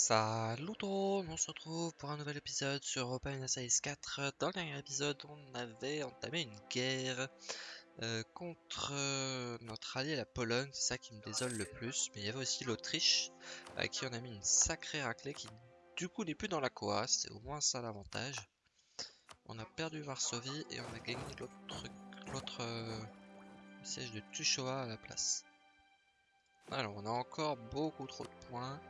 Salut tout le monde, on se retrouve pour un nouvel épisode sur Open Essays 4. Dans le dernier épisode, on avait entamé une guerre euh, contre euh, notre allié la Pologne, c'est ça qui me désole le plus. Mais il y avait aussi l'Autriche, à qui on a mis une sacrée raclée qui du coup n'est plus dans la Coa, c'est au moins ça l'avantage. On a perdu Varsovie et on a gagné l'autre euh, siège de Tushoa à la place. Alors on a encore beaucoup trop de points.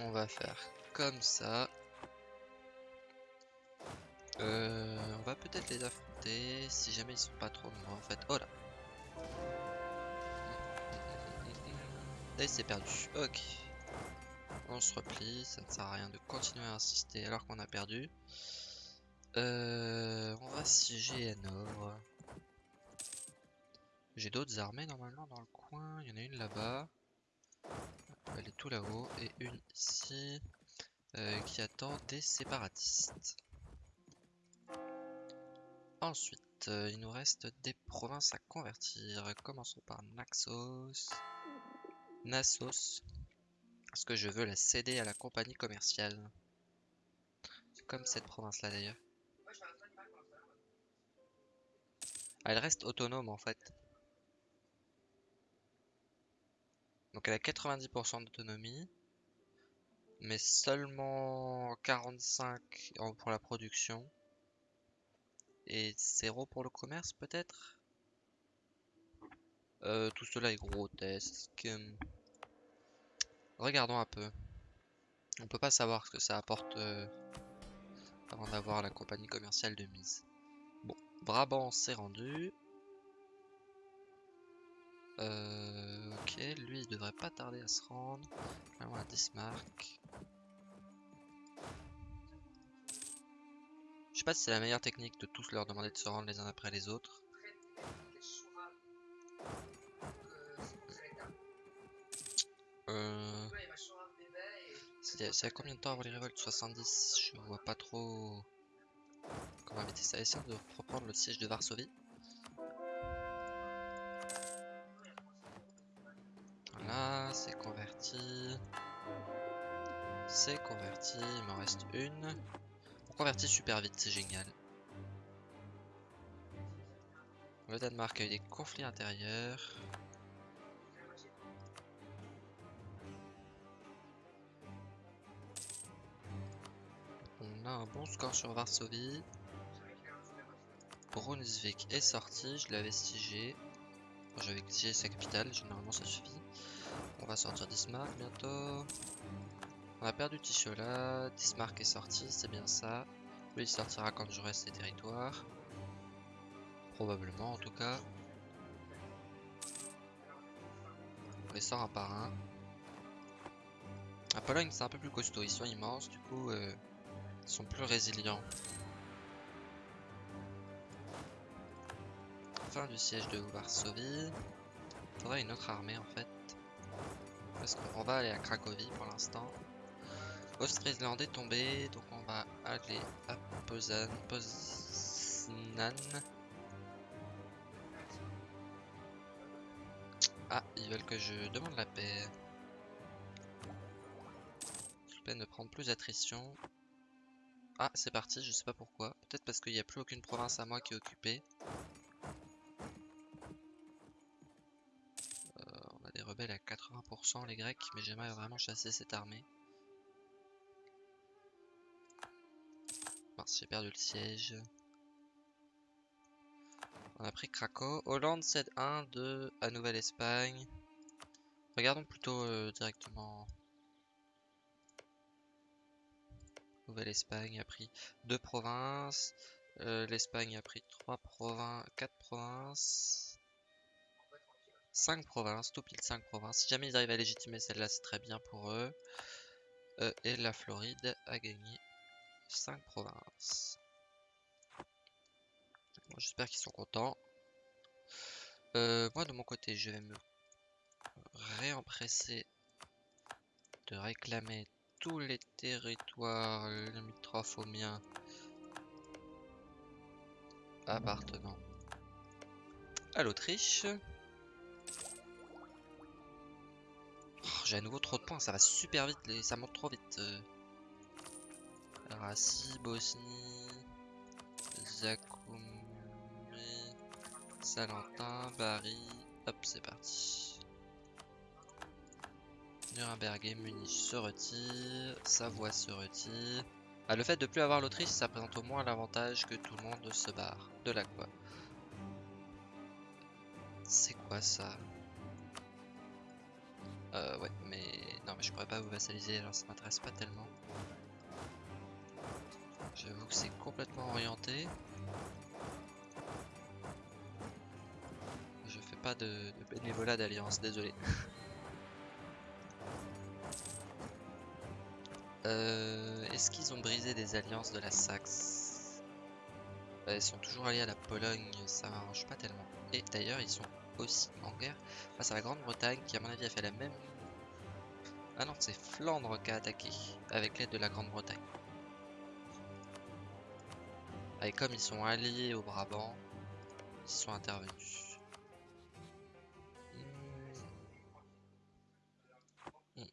On va faire comme ça. Euh, on va peut-être les affronter si jamais ils sont pas trop nombreux en fait. Oh là Là il s'est perdu. Ok. On se replie, ça ne sert à rien de continuer à insister alors qu'on a perdu. Euh, on va siéger à nord. J'ai d'autres armées normalement dans le coin. Il y en a une là-bas. Elle est tout là-haut. Et une ici euh, qui attend des séparatistes. Ensuite, euh, il nous reste des provinces à convertir. Commençons par Naxos. Nassos. Parce que je veux la céder à la compagnie commerciale. Comme cette province-là d'ailleurs. Elle reste autonome en fait. Donc elle a 90% d'autonomie. Mais seulement 45 pour la production. Et 0 pour le commerce peut-être? Euh, Tout cela est grotesque. Regardons un peu. On peut pas savoir ce que ça apporte euh, avant d'avoir la compagnie commerciale de mise. Bon, Brabant s'est rendu. Euh, ok, lui il devrait pas tarder à se rendre. Là on a Dismark. Je sais pas si c'est la meilleure technique de tous leur demander de se rendre les uns après les autres. Euh... C'est à combien de temps avant les révoltes? 70 Je vois pas trop comment éviter ça. Essayons de reprendre le siège de Varsovie. C'est converti. C'est converti, il m'en reste une. On convertit super vite, c'est génial. Le Danemark a eu des conflits intérieurs. un bon score sur Varsovie. Brunswick est sorti, je l'avais siégé. J'avais siégé sa capitale, généralement ça suffit. On va sortir Dismark bientôt. On a perdu Tichola, Dismark est sorti, c'est bien ça. Lui il sortira quand je reste ses territoires. Probablement en tout cas. On les sort un par un. La Pologne c'est un peu plus costaud, ils sont immenses du coup euh, sont plus résilients. Fin du siège de Varsovie. Faudrait une autre armée en fait. Parce qu'on va aller à Cracovie pour l'instant. Ostrisland est tombé, donc on va aller à Poznan. Poznan. Ah, ils veulent que je demande la paix. Je peine de prendre plus d'attrition. Ah, c'est parti, je sais pas pourquoi. Peut-être parce qu'il n'y a plus aucune province à moi qui est occupée. À 80% les Grecs, mais j'aimerais vraiment chasser cette armée. Mince, j'ai perdu le siège. On a pris Krakow. Hollande cède 1, 2 à Nouvelle-Espagne. Regardons plutôt euh, directement Nouvelle-Espagne a pris deux provinces. Euh, L'Espagne a pris trois provinces, quatre provinces. 5 provinces, tout pile 5 provinces. Si jamais ils arrivent à légitimer celle-là, c'est très bien pour eux. Euh, et la Floride a gagné 5 provinces. J'espère qu'ils sont contents. Euh, moi de mon côté, je vais me réempresser de réclamer tous les territoires limitrophes au mien appartenant à l'Autriche. J'ai à nouveau trop de points, ça va super vite, les... ça monte trop vite. euh. Rassi, Bosnie, Zakoumi, Salentin, Bari. Hop, c'est parti. Nuremberg et Munich se retire, Savoie se retire. Ah, le fait de plus avoir l'Autriche, ça présente au moins l'avantage que tout le monde se barre. De là quoi. C'est quoi ça? Euh, ouais, mais... Non, mais je pourrais pas vous vassaliser, alors ça m'intéresse pas tellement. J'avoue que c'est complètement orienté. Je fais pas de, de bénévolat d'alliance, désolé. Euh, Est-ce qu'ils ont brisé des alliances de la Saxe? Euh, Ils sont toujours alliés à la Pologne, ça m'arrange pas tellement. Et d'ailleurs, ils sont aussi en guerre face à la Grande-Bretagne, qui à mon avis a fait la même... Ah non, c'est Flandre qui a attaqué, avec l'aide de la Grande-Bretagne. Et comme ils sont alliés au Brabant, ils sont intervenus. Hmm. Hmm.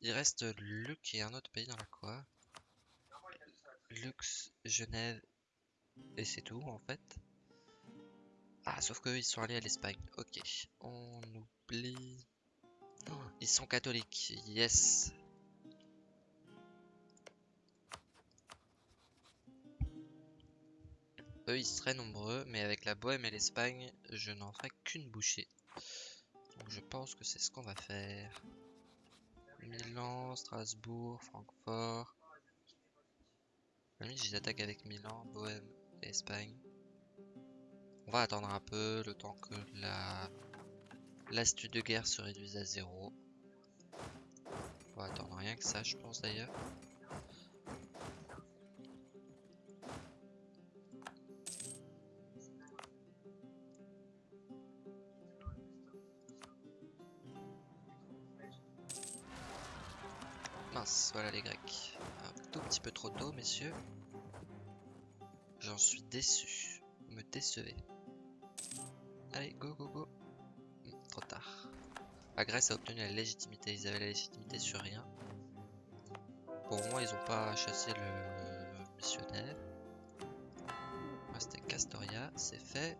Il reste Luc et un autre pays dans la quoi? Lux, Genève, et c'est tout en fait. Ah, sauf qu'eux ils sont allés à l'Espagne. Ok, on oublie. Ils sont catholiques, yes. Eux ils seraient nombreux, mais avec la Bohème et l'Espagne, je n'en ferai qu'une bouchée. Donc je pense que c'est ce qu'on va faire. Milan, Strasbourg, Francfort. À la limite, j'attaque avec Milan, Bohème et Espagne. On va attendre un peu le temps que la l'astuce de guerre se réduise à zéro. On va attendre rien que ça, je pense d'ailleurs. Mince, voilà les Grecs. Un tout petit peu trop tôt, messieurs. J'en suis déçu. Vous me décevez. Allez, go, go, go. Hmm, trop tard. La Grèce a obtenu la légitimité. Ils avaient la légitimité sur rien. Pour moi, ils ont pas chassé le missionnaire. C'était Castoria, c'est fait.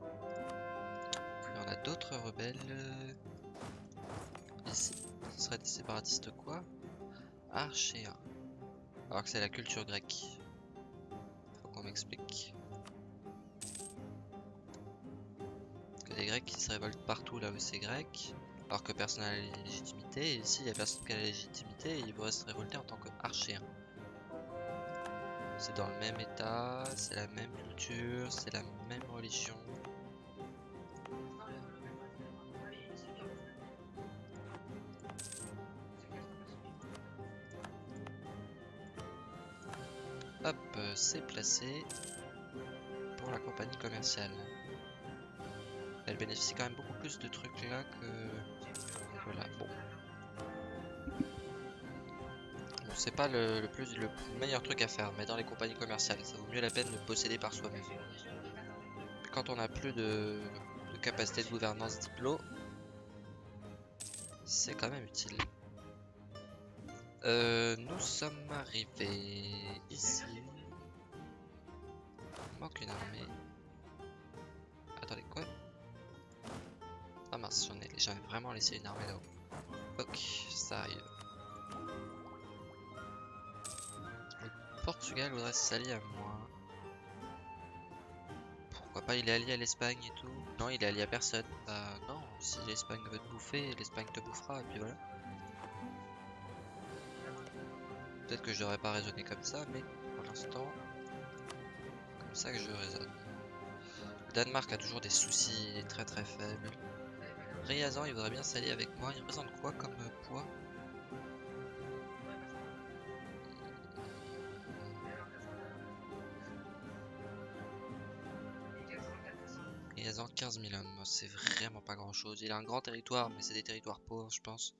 Puis on a d'autres rebelles. Ici, ce serait des séparatistes quoi? Archéens. Alors que c'est la culture grecque. Faut qu'on m'explique. Des Grecs qui se révoltent partout là où c'est grec, alors que personne n'a la légitimité, et ici il y a personne qui a la légitimité, et ils voudraient se révolter en tant qu'archéens. C'est dans le même état, c'est la même culture, c'est la même religion. Hop, euh, c'est placé pour la compagnie commerciale. Elle bénéficie quand même beaucoup plus de trucs là que... Voilà, bon. C'est pas le, plus le meilleur truc à faire, mais dans les compagnies commerciales, ça vaut mieux la peine de posséder par soi-même. Quand on a plus de, de capacité de gouvernance diplo, c'est quand même utile. Euh, nous sommes arrivés ici. Il manque une armée. Ai, j'avais vraiment laissé une armée là-haut. Ok, ça arrive. Le Portugal voudrait s'allier à moi. Pourquoi pas, il est allié à l'Espagne et tout Non, il est allié à personne. Bah non, si l'Espagne veut te bouffer, l'Espagne te bouffera, et puis voilà. Peut-être que je devrais pas raisonner comme ça, mais pour l'instant, comme ça que je raisonne. Le Danemark a toujours des soucis, très très faible. Riazan, il voudrait bien s'allier avec moi. Il représente quoi comme euh, poids? Riazan, 15 000 hommes, c'est vraiment pas grand chose. Il a un grand territoire, mais c'est des territoires pauvres, je pense.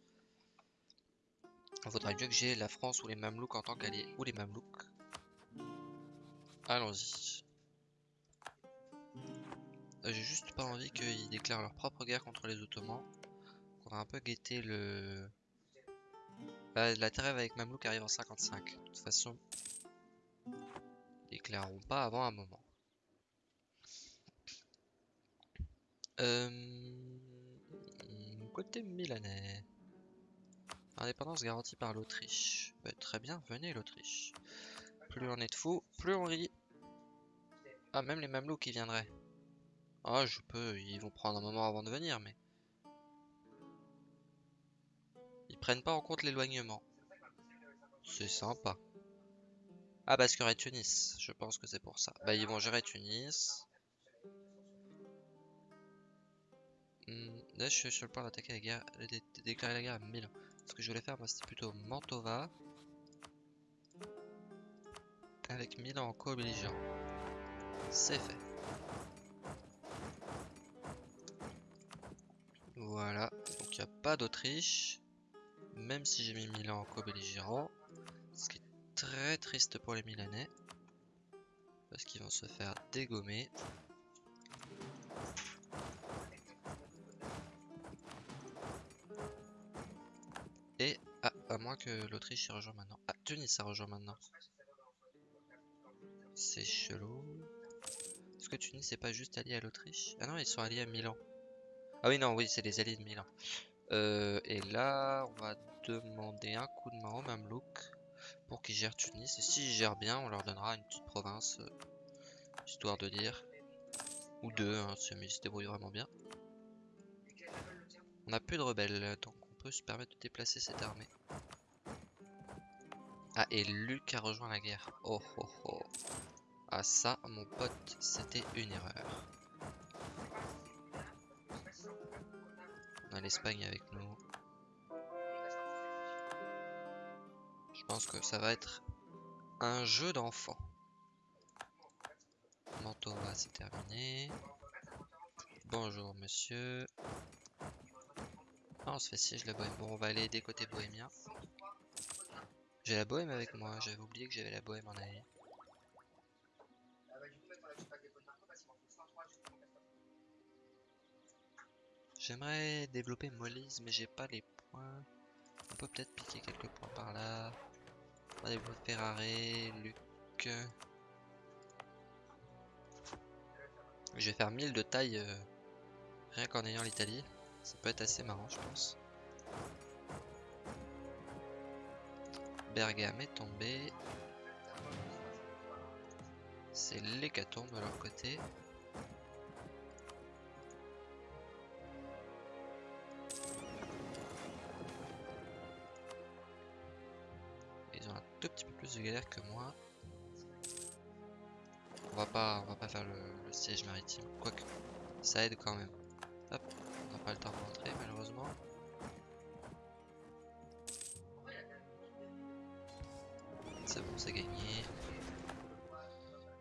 Il faudrait mieux que j'ai la France ou les Mamelouks en tant qu'alliés. Ou les Mamelouks. Allons-y. Euh, J'ai juste pas envie qu'ils déclarent leur propre guerre contre les Ottomans. On a un peu guetté le... Bah, la trêve avec Mamelouk arrive en 55. De toute façon, ils déclareront pas avant un moment. Euh... Côté milanais. Indépendance garantie par l'Autriche. Bah, très bien, venez l'Autriche. Plus on est de fous, plus on rit. Ah, même les Mamelouks qui viendraient. Ah, je peux, ils vont prendre un moment avant de venir, mais... Ils prennent pas en compte l'éloignement. C'est sympa. Ah, parce qu'il y aurait Tunis. Je pense que c'est pour ça. Bah, ils vont gérer Tunis. Hmm, là, je suis sur le point d'attaquer la guerre, de déclarer la guerre à Milan. Ce que je voulais faire, c'était plutôt Mantova. Avec Milan en co-belligérant. C'est fait. Voilà, donc il n'y a pas d'Autriche. Même si j'ai mis Milan en co-belligérant. Ce qui est très triste pour les Milanais. Parce qu'ils vont se faire dégommer. Et, ah, à moins que l'Autriche y rejoint maintenant. Ah, Tunis a rejoint maintenant. C'est chelou. Est-ce que Tunis n'est pas juste allié à l'Autriche? Ah non, ils sont alliés à Milan. Ah oui, non, oui, c'est les alliés de Milan. Euh, et là, on va demander un coup de main au Mamelouk pour qu'ils gèrent Tunis. Et s'ils gèrent bien, on leur donnera une petite province, euh, histoire de dire. Ou deux, hein, si ils se débrouillent vraiment bien. On n'a plus de rebelles, donc on peut se permettre de déplacer cette armée. Ah, et Luc a rejoint la guerre. Oh oh oh. Ah ça, mon pote, c'était une erreur. L'Espagne avec nous. Je pense que ça va être un jeu d'enfant. Mantova, c'est terminé. Bonjour, monsieur. On se fait siège la bohème. Bon, on va aller aider côté bohémien. J'ai la bohème avec moi. J'avais oublié que j'avais la bohème en allié. J'aimerais développer Molise, mais j'ai pas les points. On peut peut-être piquer quelques points par là. On va développer Ferrari, Luc. Je vais faire 1000 de taille euh, rien qu'en ayant l'Italie. Ça peut être assez marrant, je pense. Bergame est tombé. C'est l'hécatombe de leur côté. Tout petit peu plus de galère que moi. On va pas, on va pas faire le, siège maritime. Quoique, ça aide quand même. Hop, on n'a pas le temps de rentrer malheureusement. C'est bon, c'est gagné.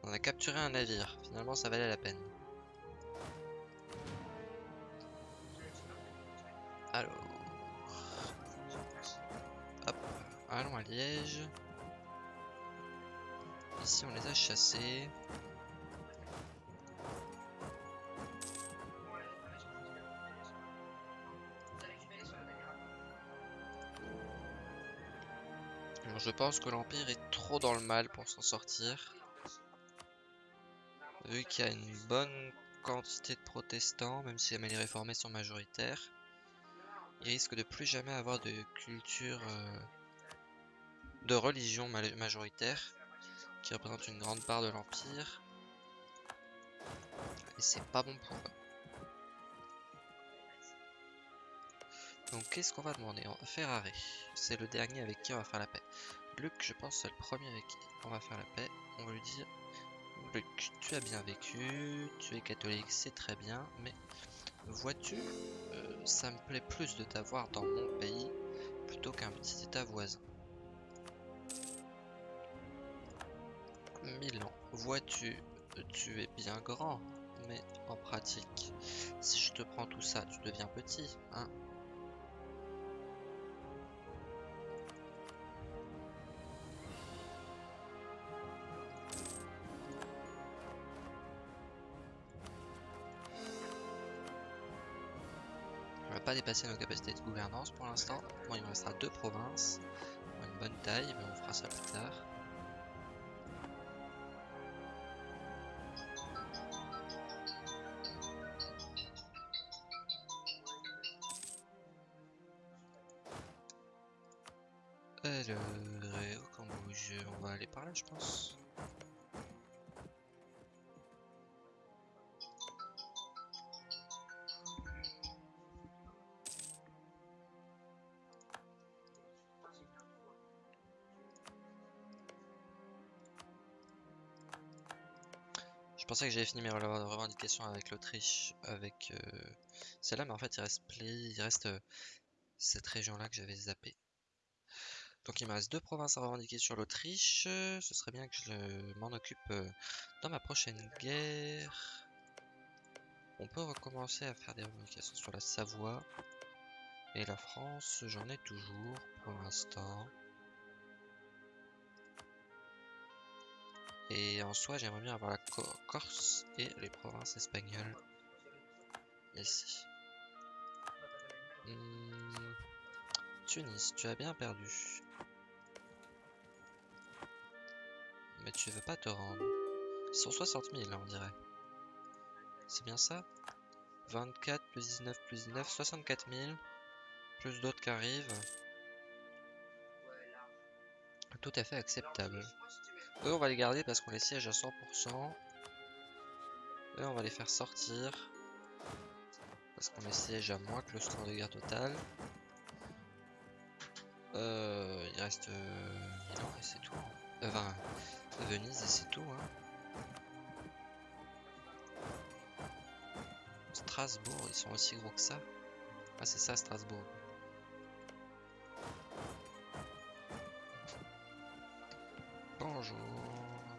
On a capturé un navire. Finalement, ça valait la peine. Alors. Hop. Allons à Liège. Ici, on les a chassés. Je pense que l'Empire est trop dans le mal pour s'en sortir. Vu qu'il y a une bonne quantité de protestants, même si les réformés sont majoritaires, ils risquent de plus jamais avoir de culture, euh, de religion ma majoritaire, qui représente une grande part de l'Empire. Et c'est pas bon pour eux. Donc qu'est-ce qu'on va demander? On c'est le dernier avec qui on va faire la paix. Luc, je pense, c'est le premier avec qui on va faire la paix. On va lui dire Luc, tu as bien vécu, tu es catholique, c'est très bien, mais vois-tu, euh, ça me plaît plus de t'avoir dans mon pays plutôt qu'un petit état voisin. Vois-tu, tu es bien grand, mais en pratique, si je te prends tout ça, tu deviens petit, hein pas dépassé nos capacités de gouvernance pour l'instant. Bon, il me restera deux provinces. Une bonne taille, mais on fera ça plus tard. Que j'avais fini mes revendications avec l'Autriche, avec euh, celle-là, mais en fait il reste, il reste euh, cette région-là que j'avais zappé. Donc il me reste deux provinces à revendiquer sur l'Autriche. Ce serait bien que je m'en occupe euh, dans ma prochaine guerre. On peut recommencer à faire des revendications sur la Savoie. Et la France, j'en ai toujours pour l'instant. Et en soi, j'aimerais bien avoir la Corse et les provinces espagnoles ici. Hmm. Tunis, tu as bien perdu. Mais tu veux pas te rendre. 160 000, on dirait. C'est bien ça? 24 plus 19 plus 19, 64 000. Plus d'autres qui arrivent. Tout à fait acceptable. Eux, on va les garder parce qu'on les siège à 100%. Eux, on va les faire sortir. Parce qu'on les siège à moins que le score de guerre total. Euh, il reste euh, Milan et c'est tout. Euh, enfin, Venise et c'est tout. Hein. Strasbourg, ils sont aussi gros que ça. Ah, c'est ça, Strasbourg. Bonjour,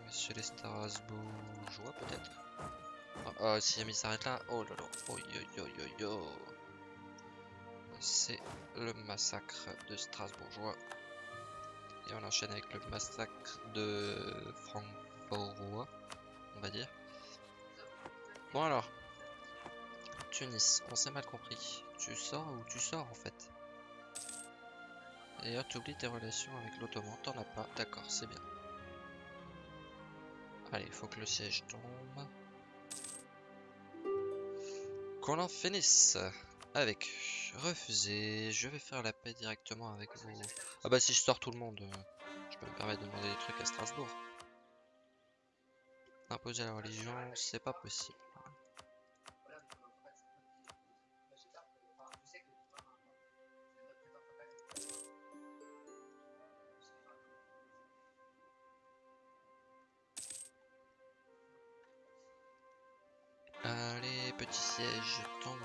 monsieur les Strasbourgeois, peut-être? Ah, si Ami s'arrête là. Oh là là. Oh yo yo yo yo. C'est le massacre de Strasbourgeois. Et on enchaîne avec le massacre de Francfort, on va dire. Bon alors, Tunis, on s'est mal compris. Tu sors ou tu sors en fait? D'ailleurs, tu oublies tes relations avec l'Ottoman, t'en as pas. D'accord, c'est bien. Allez, il faut que le siège tombe. Qu'on en finisse avec refusé. Je vais faire la paix directement avec vous. Ah bah si je sors tout le monde, euh, je peux me permettre de demander des trucs à Strasbourg. Imposer la religion, c'est pas possible. Siège tombe.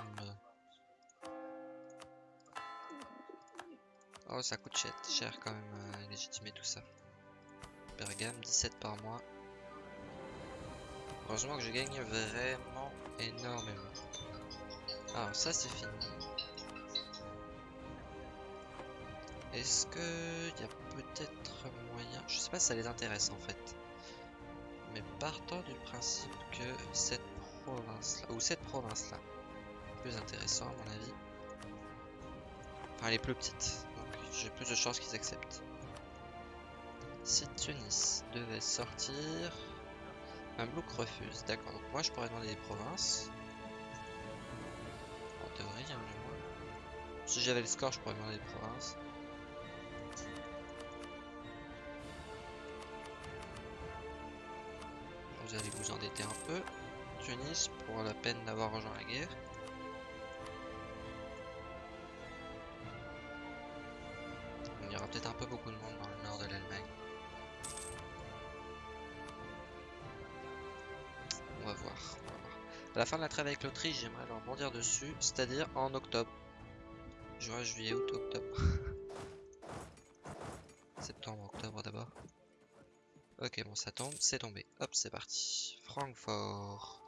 Oh, ça coûte cher quand même, euh, légitimer tout ça. Bergame, 17 par mois. Heureusement que je gagne vraiment énormément. Alors ça c'est fini. Est-ce que il y a peut-être moyen... Je sais pas si ça les intéresse en fait. Mais partant du principe que cette province là, ou cette province là, plus intéressant à mon avis. Enfin elle est plus petite, donc j'ai plus de chances qu'ils acceptent. Si Tunis devait sortir, un refuse. D'accord, donc moi je pourrais demander des provinces. En théorie, hein, moins. Si j'avais le score, je pourrais demander des provinces. Vous allez vous endetter un peu. Tunis, pour la peine d'avoir rejoint la guerre. Fin de la trêve avec l'Autriche, j'aimerais leur bondir dessus, c'est-à-dire en octobre. Juin, juillet, août, octobre. Septembre, octobre d'abord. Ok, bon, ça tombe, c'est tombé. Hop, c'est parti. Francfort.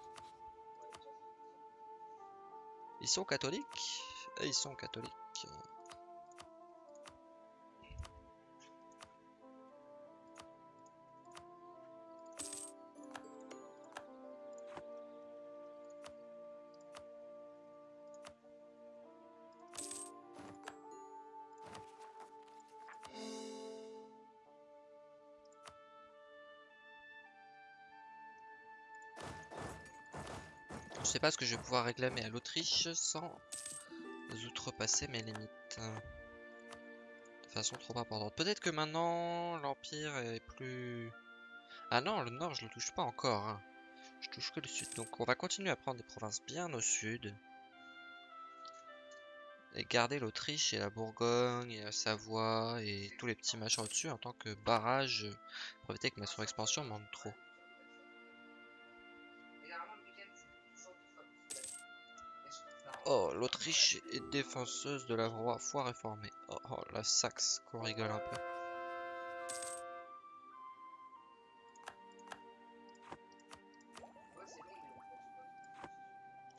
Ils sont catholiques Ils sont catholiques. Sais pas ce que je vais pouvoir réclamer à l'Autriche sans outrepasser mes limites. De façon trop importante. Peut-être que maintenant l'Empire est plus... Ah non, le Nord je le touche pas encore. Hein. Je touche que le Sud. Donc on va continuer à prendre des provinces bien au Sud. Et garder l'Autriche et la Bourgogne et la Savoie et tous les petits machins au-dessus en tant que barrage pour éviter que ma surexpansion manque trop. Oh, l'Autriche est défenseuse de la foi réformée. Oh, oh, la Saxe, qu'on rigole un peu.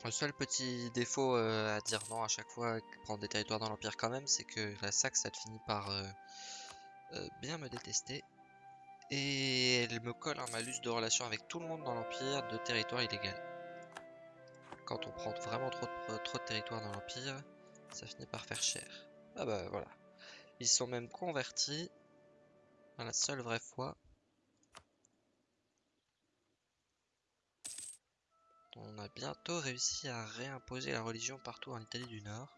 Le seul petit défaut euh, à dire non à chaque fois, prendre des territoires dans l'Empire quand même, c'est que la Saxe, elle finit par euh, euh, bien me détester. Et elle me colle un malus de relation avec tout le monde dans l'Empire de territoire illégal quand on prend vraiment trop de, trop de territoire dans l'Empire, ça finit par faire cher. Ah bah voilà. Ils sont même convertis la seule vraie foi. On a bientôt réussi à réimposer la religion partout en Italie du Nord.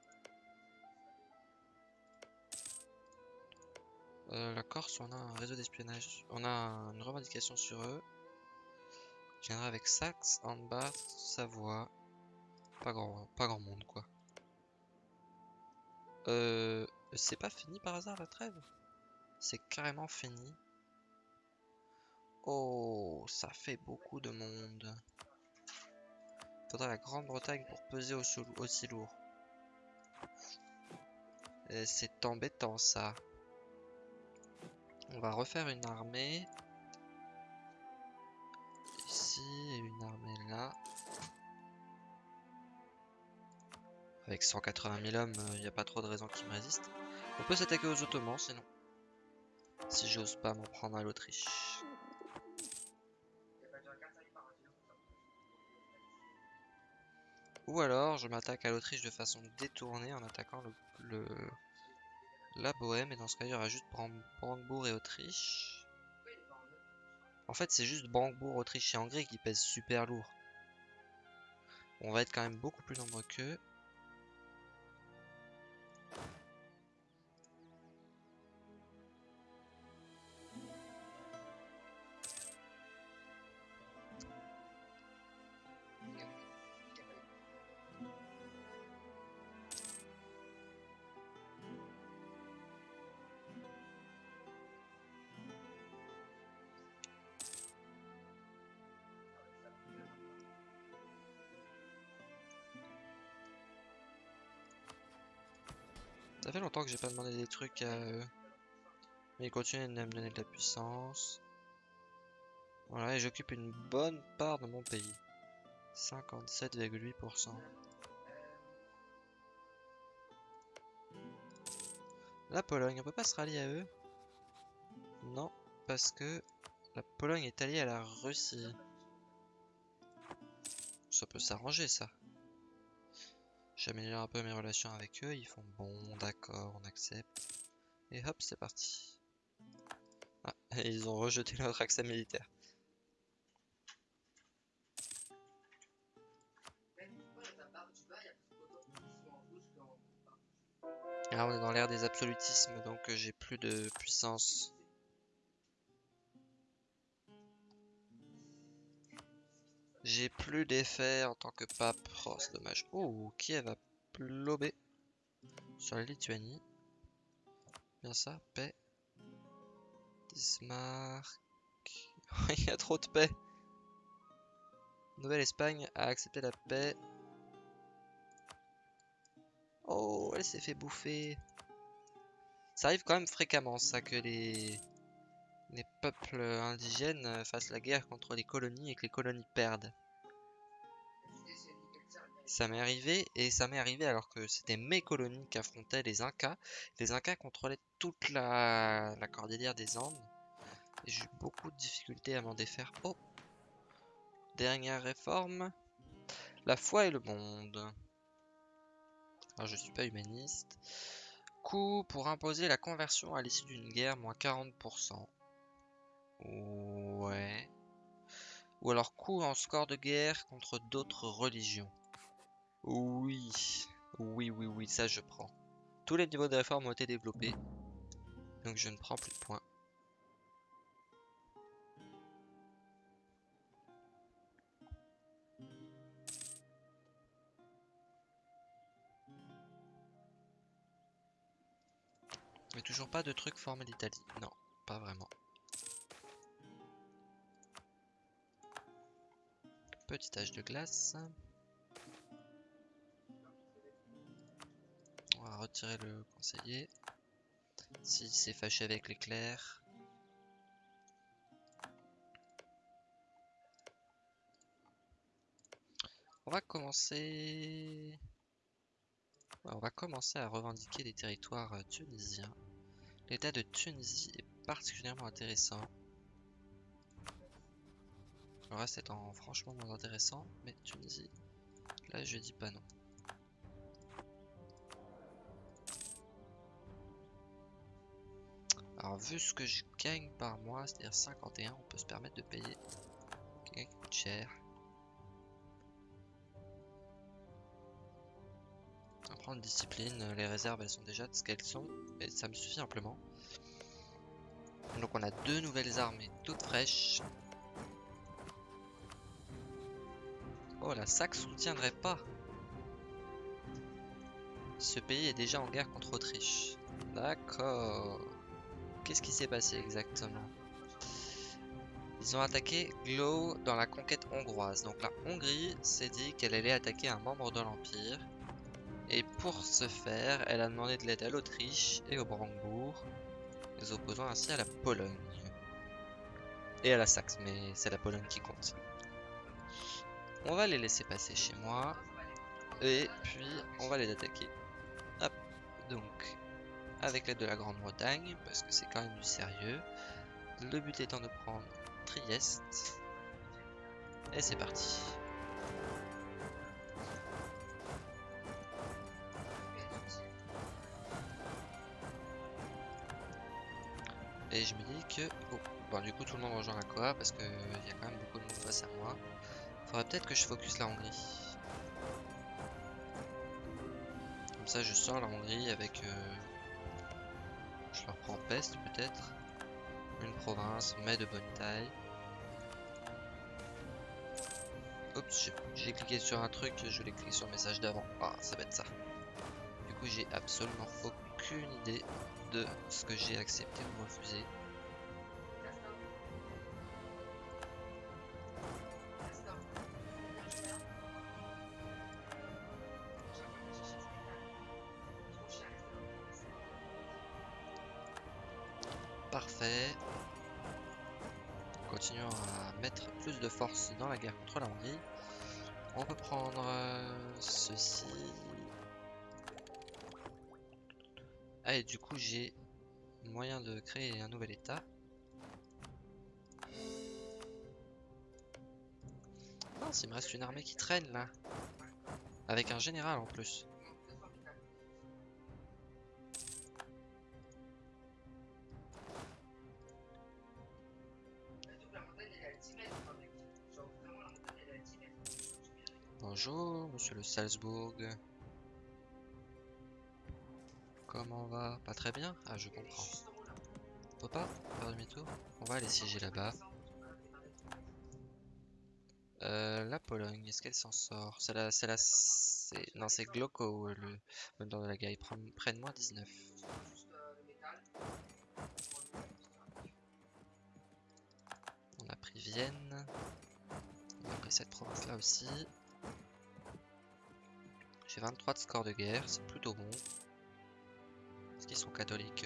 Euh, la Corse, on a un réseau d'espionnage. On a une revendication sur eux. Je viendrai avec Saxe, Anbart, Savoie. Pas grand, monde quoi. Euh, c'est pas fini par hasard la trêve? C'est carrément fini. Oh, ça fait beaucoup de monde. Faudrait la Grande-Bretagne pour peser aussi, lourd. C'est embêtant ça. On va refaire une armée. Ici, une armée là. Avec 180 000 hommes, il euh, n'y a pas trop de raisons qui me résistent. On peut s'attaquer aux Ottomans sinon. Si j'ose pas m'en prendre à l'Autriche. Ou alors je m'attaque à l'Autriche de façon détournée en attaquant le, la Bohème. Et dans ce cas il y aura juste Brandebourg et Autriche. En fait c'est juste Brandebourg, Autriche et Hongrie qui pèsent super lourd. On va être quand même beaucoup plus nombreux qu'eux. Ça fait longtemps que j'ai pas demandé des trucs à eux. Mais ils continuent de me donner de la puissance. Voilà, et j'occupe une bonne part de mon pays. 57,8%. La Pologne, on peut pas se rallier à eux? Non, parce que la Pologne est alliée à la Russie. Ça peut s'arranger ça. J'améliore un peu mes relations avec eux, ils font bon, d'accord, on accepte. Et hop, c'est parti. Ah, ils ont rejeté notre accès militaire. Ah, on est dans l'ère des absolutismes, donc euh, j'ai plus de puissance. J'ai plus d'effet en tant que pape. Oh, c'est dommage. Oh, Kiev a plobé sur la Lituanie. Bien ça, paix. Bismarck. Il y a trop de paix. Nouvelle-Espagne a accepté la paix. Oh, elle s'est fait bouffer. Ça arrive quand même fréquemment, ça, que les les peuples indigènes euh, fassent la guerre contre les colonies et que les colonies perdent. Ça m'est arrivé, et ça m'est arrivé alors que c'était mes colonies qui affrontaient les Incas. Les Incas contrôlaient toute la, cordillère des Andes. J'ai eu beaucoup de difficultés à m'en défaire. Oh Dernière réforme. La foi et le monde. Alors je suis pas humaniste. Coût pour imposer la conversion à l'issue d'une guerre, moins 40%. Ouais. Ou alors coup en score de guerre contre d'autres religions. Oui, oui, oui, oui, ça je prends. Tous les niveaux de réforme ont été développés. Donc je ne prends plus de points. Mais toujours pas de truc formé d'Italie. Non, pas vraiment. Petit âge de glace. On va retirer le conseiller. S'il s'est fâché avec l'éclair. On va commencer... On va commencer à revendiquer les territoires tunisiens. L'état de Tunisie est particulièrement intéressant. Le reste étant franchement moins intéressant, mais Tunisie, là je dis pas non. Alors vu ce que je gagne par mois, c'est-à-dire 51, on peut se permettre de payer quelqu'un qui coûte cher. On va prendre discipline, les réserves elles sont déjà de ce qu'elles sont, et ça me suffit amplement. Donc on a deux nouvelles armées toutes fraîches. Oh la Saxe soutiendrait pas. Ce pays est déjà en guerre contre Autriche. D'accord. Qu'est-ce qui s'est passé exactement? Ils ont attaqué Glow dans la conquête hongroise. Donc la Hongrie s'est dit qu'elle allait attaquer un membre de l'Empire. Et pour ce faire, elle a demandé de l'aide à l'Autriche et au Brandebourg, les opposant ainsi à la Pologne. Et à la Saxe, mais c'est la Pologne qui compte. On va les laisser passer chez moi. Et puis, on va les attaquer. Hop, donc, avec l'aide de la Grande-Bretagne, parce que c'est quand même du sérieux. Le but étant de prendre Trieste. Et c'est parti. Et je me dis que... Oh, bon, du coup tout le monde rejoint la Coa parce qu'il y a quand même beaucoup de monde face à moi. Faudrait peut-être que je focus la Hongrie. Comme ça je sors la Hongrie avec... Euh, je leur prends peste peut-être. Une province, mais de bonne taille. Oups, j'ai cliqué sur un truc, je voulais cliquer sur le message d'avant. Ah, ça va être ça. Du coup, j'ai absolument aucune idée de ce que j'ai accepté ou refusé. On peut prendre euh, ceci. Ah et du coup j'ai moyen de créer un nouvel état. Ah, il me reste une armée qui traîne là. Avec un général en plus. Bonjour, monsieur le Salzbourg. Comment on va? Pas très bien? Ah, je comprends. On peut pas faire demi-tour? On va aller siéger là-bas. Euh, la Pologne, est-ce qu'elle s'en sort? C'est la... C'est la... Non, c'est Gloko, le meneur de la guerre. Ils prennent moins 19. On a pris Vienne. On a pris cette province-là aussi. J'ai 23 de score de guerre, c'est plutôt bon. Est-ce qu'ils sont catholiques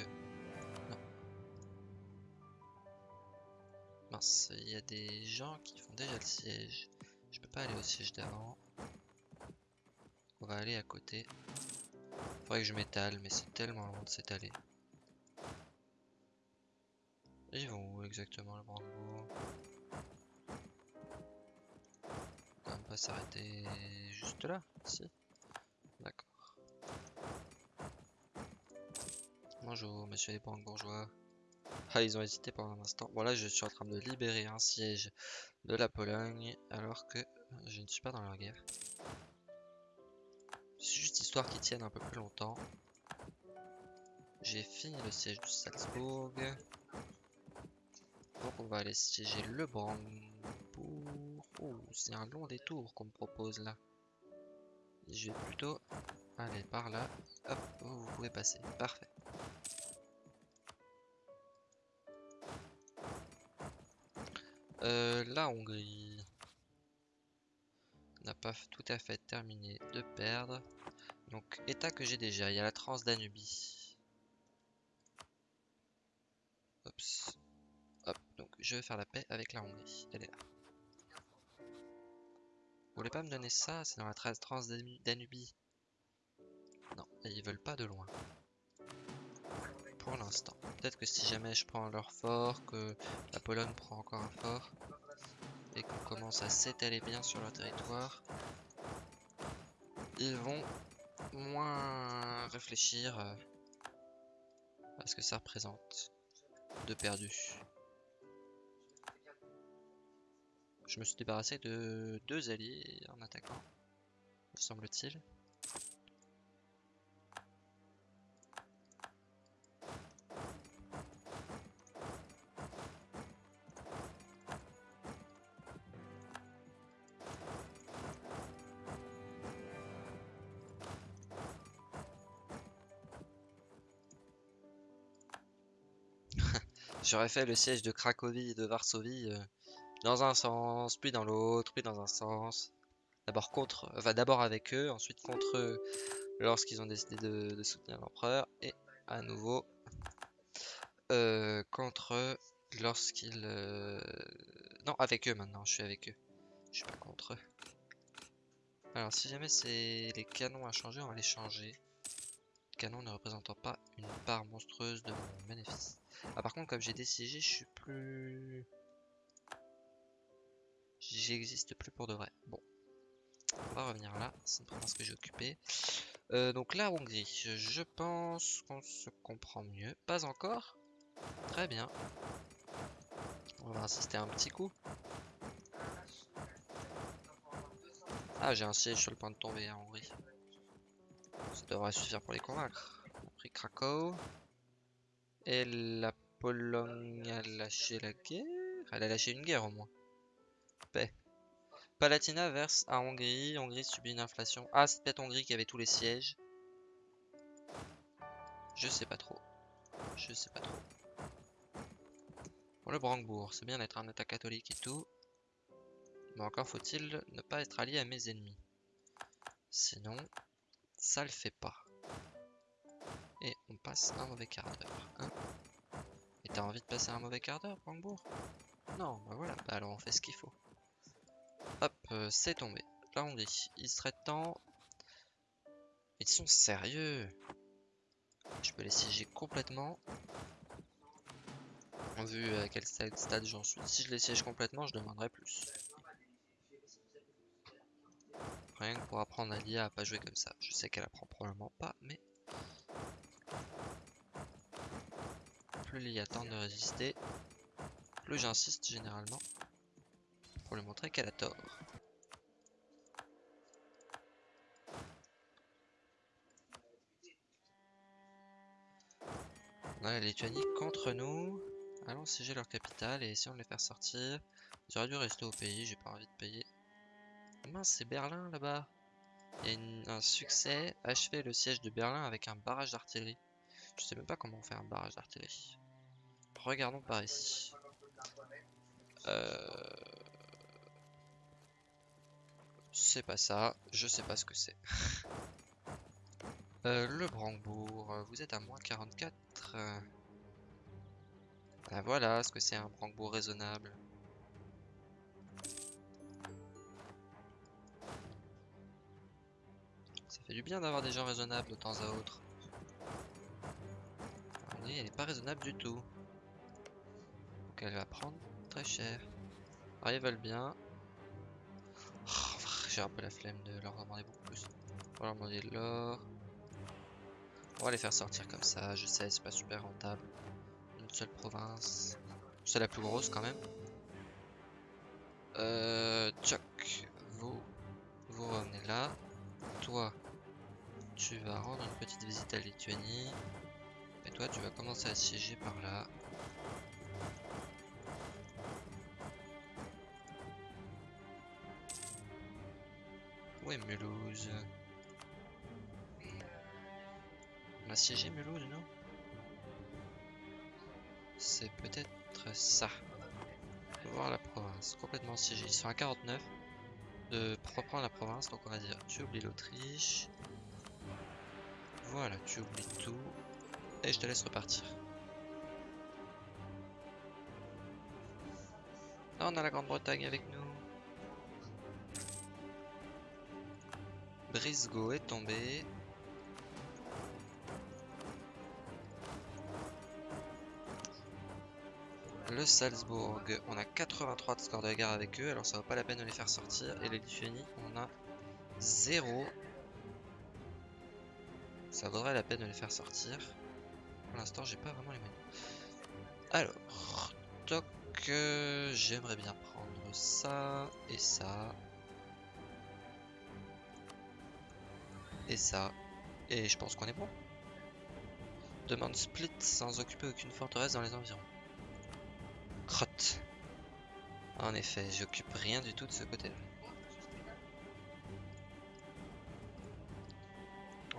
Non. Mince, il y a des gens qui font déjà le siège. Je peux pas aller au siège d'avant. On va aller à côté. Faudrait que je m'étale, mais c'est tellement loin de s'étaler. Ils vont où exactement le Brandebourg Quand même pas s'arrêter juste là, si Bonjour, monsieur les banques. Ah, ils ont hésité pendant un instant. Bon, là, je suis en train de libérer un siège de la Pologne, alors que je ne suis pas dans leur guerre. C'est juste histoire qu'ils tiennent un peu plus longtemps. J'ai fini le siège de Salzbourg. Donc on va aller siéger le Brandebourg. Oh, c'est un long détour qu'on me propose là. Je vais plutôt aller par là. Hop, vous pouvez passer. Parfait. Euh, la Hongrie n'a pas tout à fait terminé de perdre. Donc, état que j'ai déjà, il y a la Transdanubie. Oups. Hop, donc je vais faire la paix avec la Hongrie. Elle est là. Vous voulez pas me donner ça? C'est dans la Transdanubie. Non, ils veulent pas de loin. Pour l'instant. Peut-être que si jamais je prends leur fort, que la Pologne prend encore un fort, et qu'on commence à s'étaler bien sur leur territoire, ils vont moins réfléchir euh, à ce que ça représente de perdu. Je me suis débarrassé de deux alliés en attaquant, semble-t-il. J'aurais fait le siège de Cracovie et de Varsovie euh, dans un sens, puis dans l'autre, puis dans un sens. D'abord contre, enfin d'abord avec eux, ensuite contre eux lorsqu'ils ont décidé de, soutenir l'empereur, et à nouveau euh, contre eux lorsqu'ils... Euh, non, avec eux maintenant, je suis avec eux. Je suis pas contre eux. Alors si jamais c'est les canons à changer, on va les changer. Canon ne représentant pas une part monstrueuse de mon bénéfice. Ah, par contre, comme j'ai décidé, je suis plus... J'existe plus pour de vrai. Bon. On va revenir là. C'est une province que j'ai occupée. Euh, donc la Hongrie. Je pense qu'on se comprend mieux. Pas encore. Très bien. On va insister un petit coup. Ah, j'ai un siège sur le point de tomber en Hongrie. Ça devrait suffire pour les convaincre. On a pris Krakow. Et la Pologne a lâché la guerre Elle a lâché une guerre au moins. Paix. Palatina verse à Hongrie. Hongrie subit une inflation. Ah, c'est peut-être Hongrie qui avait tous les sièges. Je sais pas trop. Je sais pas trop. Pour le Brandebourg, c'est bien d'être un état catholique et tout. Mais encore faut-il ne pas être allié à mes ennemis. Sinon, ça le fait pas. Et on passe un mauvais quart d'heure. Hein et t'as envie de passer un mauvais quart d'heure, Brandebourg Non, bah voilà, bah alors on fait ce qu'il faut. Hop, euh, c'est tombé. La Hongrie, il serait temps... Ils sont sérieux Je peux les siéger complètement. Vu à quel stade j'en suis. Si je les siège complètement, je demanderai plus. Rien pour apprendre à l'IA à pas jouer comme ça. Je sais qu'elle apprend probablement pas, mais... Plus l'IA tente de résister, plus j'insiste généralement pour lui montrer qu'elle a tort. On a la Lituanie contre nous. Allons siéger leur capitale et essayons de les faire sortir. J'aurais dû rester au pays, j'ai pas envie de payer Mince, c'est Berlin là-bas. Il y a un succès. Achever le siège de Berlin avec un barrage d'artillerie. Je sais même pas comment on fait un barrage d'artillerie. Regardons par ici. Euh... C'est pas ça. Je sais pas ce que c'est. euh, le Brandebourg. Vous êtes à moins 44. Ah, voilà ce que c'est un Brandebourg raisonnable. Fait du bien d'avoir des gens raisonnables de temps à autre. Elle n'est pas raisonnable du tout. Donc elle va prendre très cher. Alors ils veulent bien. Oh, j'ai un peu la flemme de leur demander beaucoup plus. On va leur demander de l'or. On va les faire sortir comme ça, je sais, c'est pas super rentable. Une une seule province. C'est la plus grosse quand même. Euh, Tchoc, vous, vous revenez là. Toi, tu vas rendre une petite visite à Lituanie. Et toi, tu vas commencer à siéger par là. Où est Mulhouse? On a siégé Mulhouse, non? C'est peut-être ça. voir la province. Complètement siégée. Ils sont à 49 de reprendre la province. Donc on va dire tu oublies l'Autriche. Voilà, tu oublies tout. Et je te laisse repartir. on a la Grande-Bretagne avec nous. Brisgau est tombé. Le Salzbourg, on a 83 de score de guerre avec eux, alors ça vaut pas la peine de les faire sortir. Et les Lituanie, on a 0. Ça vaudrait la peine de les faire sortir. Pour l'instant, j'ai pas vraiment les moyens. Alors, toc, euh, j'aimerais bien prendre ça et ça. Et ça. Et je pense qu'on est bon. Demande split sans occuper aucune forteresse dans les environs. Crotte. En effet, j'occupe rien du tout de ce côté-là.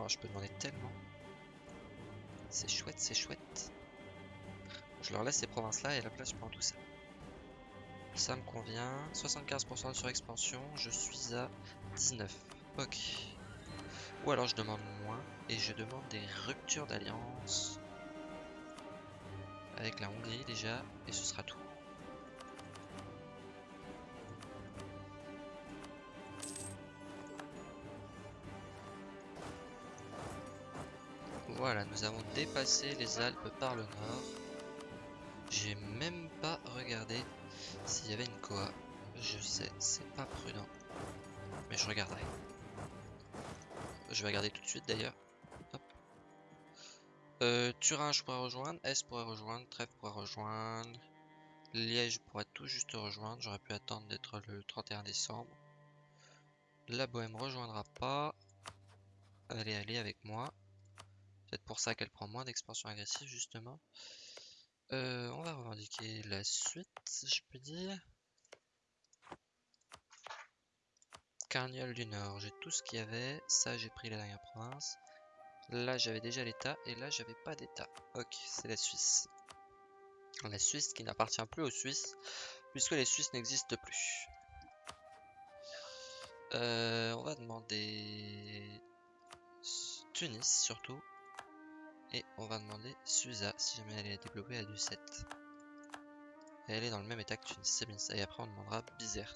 Oh, je peux demander tellement. C'est chouette, c'est chouette. Je leur laisse ces provinces-là et la place je prends tout ça. Ça me convient. 75% de surexpansion, je suis à 19. Ok. Ou alors je demande moins et je demande des ruptures d'alliance. Avec la Hongrie déjà, et ce sera tout. Nous avons dépassé les Alpes par le nord. J'ai même pas regardé s'il y avait une Koa. Je sais, c'est pas prudent. Mais je regarderai. Je vais regarder tout de suite d'ailleurs. Euh, Turin, je pourrais rejoindre. S pourrait rejoindre. Trèfle pourrait rejoindre. Liège pourrait tout juste rejoindre. J'aurais pu attendre d'être le 31 décembre. La Bohème rejoindra pas. Allez, allez avec moi. Peut-être pour ça qu'elle prend moins d'expansion agressive, justement. Euh, on va revendiquer la suite, je peux dire. Carniole du Nord, j'ai tout ce qu'il y avait. Ça, j'ai pris la dernière province. Là, j'avais déjà l'État. Et là, j'avais pas d'État. Ok, c'est la Suisse. La Suisse qui n'appartient plus aux Suisses, puisque les Suisses n'existent plus. Euh, on va demander Tunis surtout. Et on va demander Suza si jamais elle est développée à du 7. Et elle est dans le même état que ça. Et après on demandera Bizert.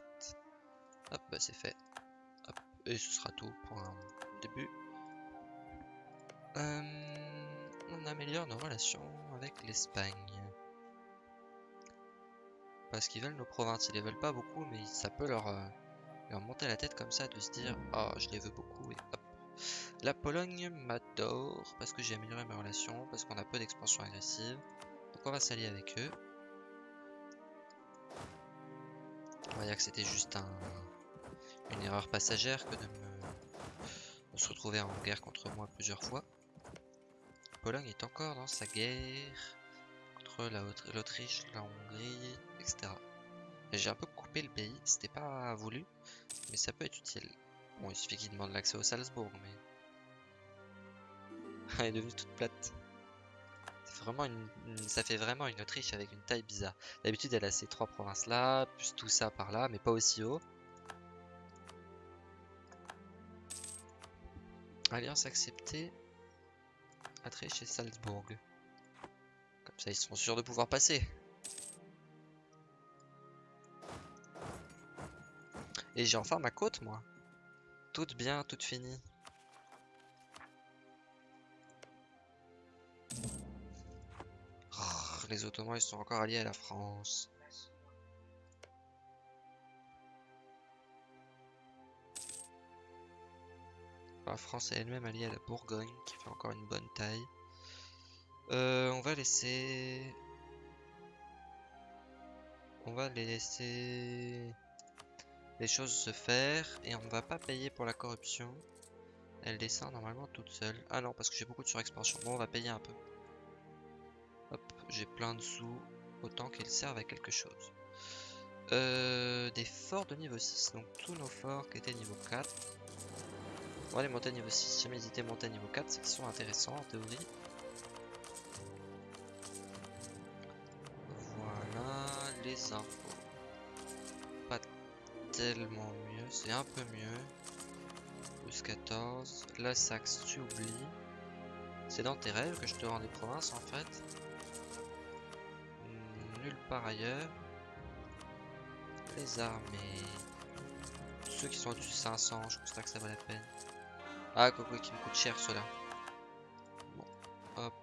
Hop, bah c'est fait. Hop, et ce sera tout pour un début. Euh, on améliore nos relations avec l'Espagne. Parce qu'ils veulent nos provinces, ils les veulent pas beaucoup, mais ça peut leur, euh, monter la tête comme ça de se dire « Oh, je les veux beaucoup » et la Pologne m'adore parce que j'ai amélioré mes relations, parce qu'on a peu d'expansion agressive. Donc on va s'allier avec eux. On va dire que c'était juste une erreur passagère que de me se retrouver en guerre contre moi plusieurs fois. La Pologne est encore dans sa guerre contre l'Autriche, la Hongrie, etc. J'ai un peu coupé le pays, c'était pas voulu, mais ça peut être utile. Bon, il suffit qu'il demande l'accès au Salzbourg, mais... Elle est devenue toute plate. Vraiment une, ça fait vraiment une Autriche avec une taille bizarre. D'habitude, elle a ces trois provinces là, plus tout ça par là, mais pas aussi haut. Alliance acceptée. Autriche et Salzbourg. Comme ça, ils sont sûrs de pouvoir passer. Et j'ai enfin ma côte, moi. Toute bien, toute finie. Oh, les Ottomans, ils sont encore alliés à la France. La France est elle-même alliée à la Bourgogne, qui fait encore une bonne taille. Euh, on va laisser On va les laisser les choses se faire et on va pas payer pour la corruption. Elle descend normalement toute seule. Ah non, parce que j'ai beaucoup de surexpansion. Bon, on va payer un peu. Hop, j'ai plein de sous. Autant qu'ils servent à quelque chose. Euh, des forts de niveau 6. Donc tous nos forts qui étaient niveau 4. On va les monter à niveau 6. Si jamais ils étaient montés à niveau 4, c'est qu'ils sont intéressants en théorie. Voilà les infos. Tellement mieux, c'est un peu mieux. Plus 14. La Saxe, tu oublies. C'est dans tes rêves que je te rends des provinces en fait. Nulle part ailleurs. Les armées. Ceux qui sont au-dessus de 500, je pense pas que ça vaut la peine. Ah, quoi, qui me coûte cher cela. Bon, hop.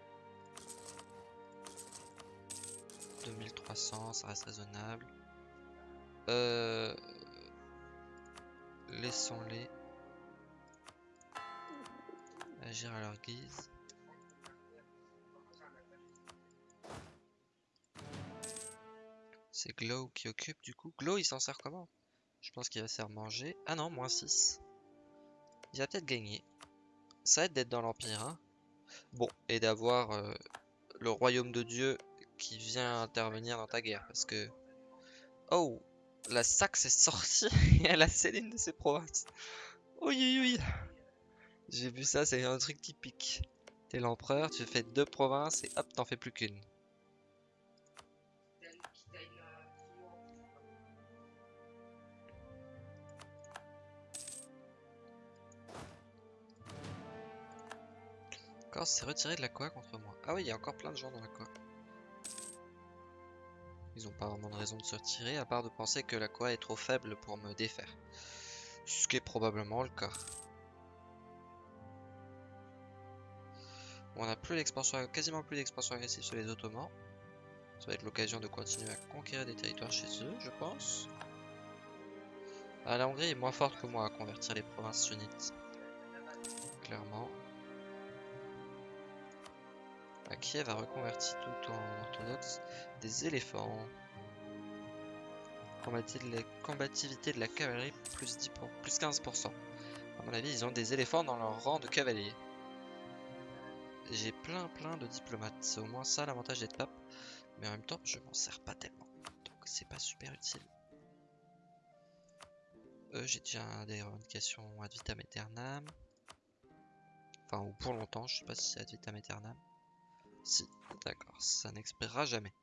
2300, ça reste raisonnable. Euh... Laissons-les agir à leur guise. C'est Glow qui occupe du coup. Glow il s'en sert comment? Je pense qu'il va se faire manger. Ah non, moins 6. Il va peut-être gagner. Ça aide d'être dans l'Empire. Hein bon, et d'avoir euh, le royaume de Dieu qui vient intervenir dans ta guerre. Parce que... Oh La Saxe est sortie et elle a une de ses provinces. Oui, oui. J'ai vu ça, c'est un truc typique. T'es l'empereur, tu fais deux provinces et hop, t'en fais plus qu'une. Corse s'est retiré de la Coa contre moi. Ah oui, il y a encore plein de gens dans la Coa. Ils ont pas vraiment de raison de se retirer, à part de penser que la Coa est trop faible pour me défaire. Ce qui est probablement le cas. On a plus l'expansion, quasiment plus d'expansion agressive sur les Ottomans. Ça va être l'occasion de continuer à conquérir des territoires chez eux, je pense. Ah, la Hongrie est moins forte que moi à convertir les provinces sunnites. Clairement. Kiev a reconverti tout en orthodoxe des éléphants. Combativité de la cavalerie plus, 10 plus 15%. À mon avis, ils ont des éléphants dans leur rang de cavaliers. J'ai plein plein de diplomates. C'est au moins ça l'avantage d'être pape. Mais en même temps, je m'en sers pas tellement. Donc c'est pas super utile. Euh, J'ai déjà des revendications ad vitam aeternam. Enfin, ou pour longtemps, je sais pas si c'est ad vitam aeternam. Si, d'accord, ça n'expirera jamais.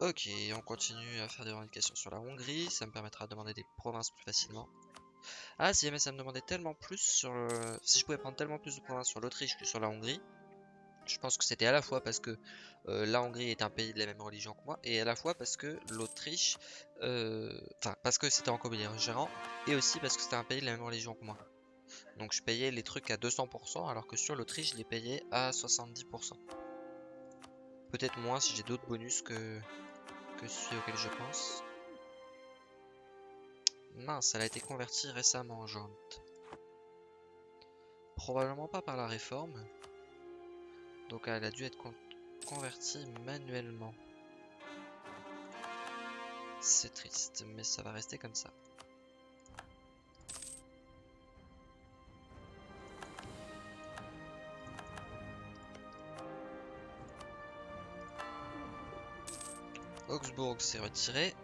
Ok, on continue à faire des revendications sur la Hongrie, ça me permettra de demander des provinces plus facilement. Ah, si jamais ça me demandait tellement plus sur. Si je pouvais prendre tellement plus de provinces sur l'Autriche que sur la Hongrie, je pense que c'était à la fois parce que euh, la Hongrie est un pays de la même religion que moi, et à la fois parce que l'Autriche... Euh, enfin, parce que c'était en gérant, et aussi parce que c'était un pays de la même religion que moi. Donc je payais les trucs à 200%, alors que sur l'Autriche, je les payais à 70%. Peut-être moins si j'ai d'autres bonus que, que celui auquel je pense. Mince, elle a été convertie récemment en jante. Probablement pas par la réforme. Donc elle a dû être convertie manuellement. C'est triste, mais ça va rester comme ça. Augsbourg s'est retiré.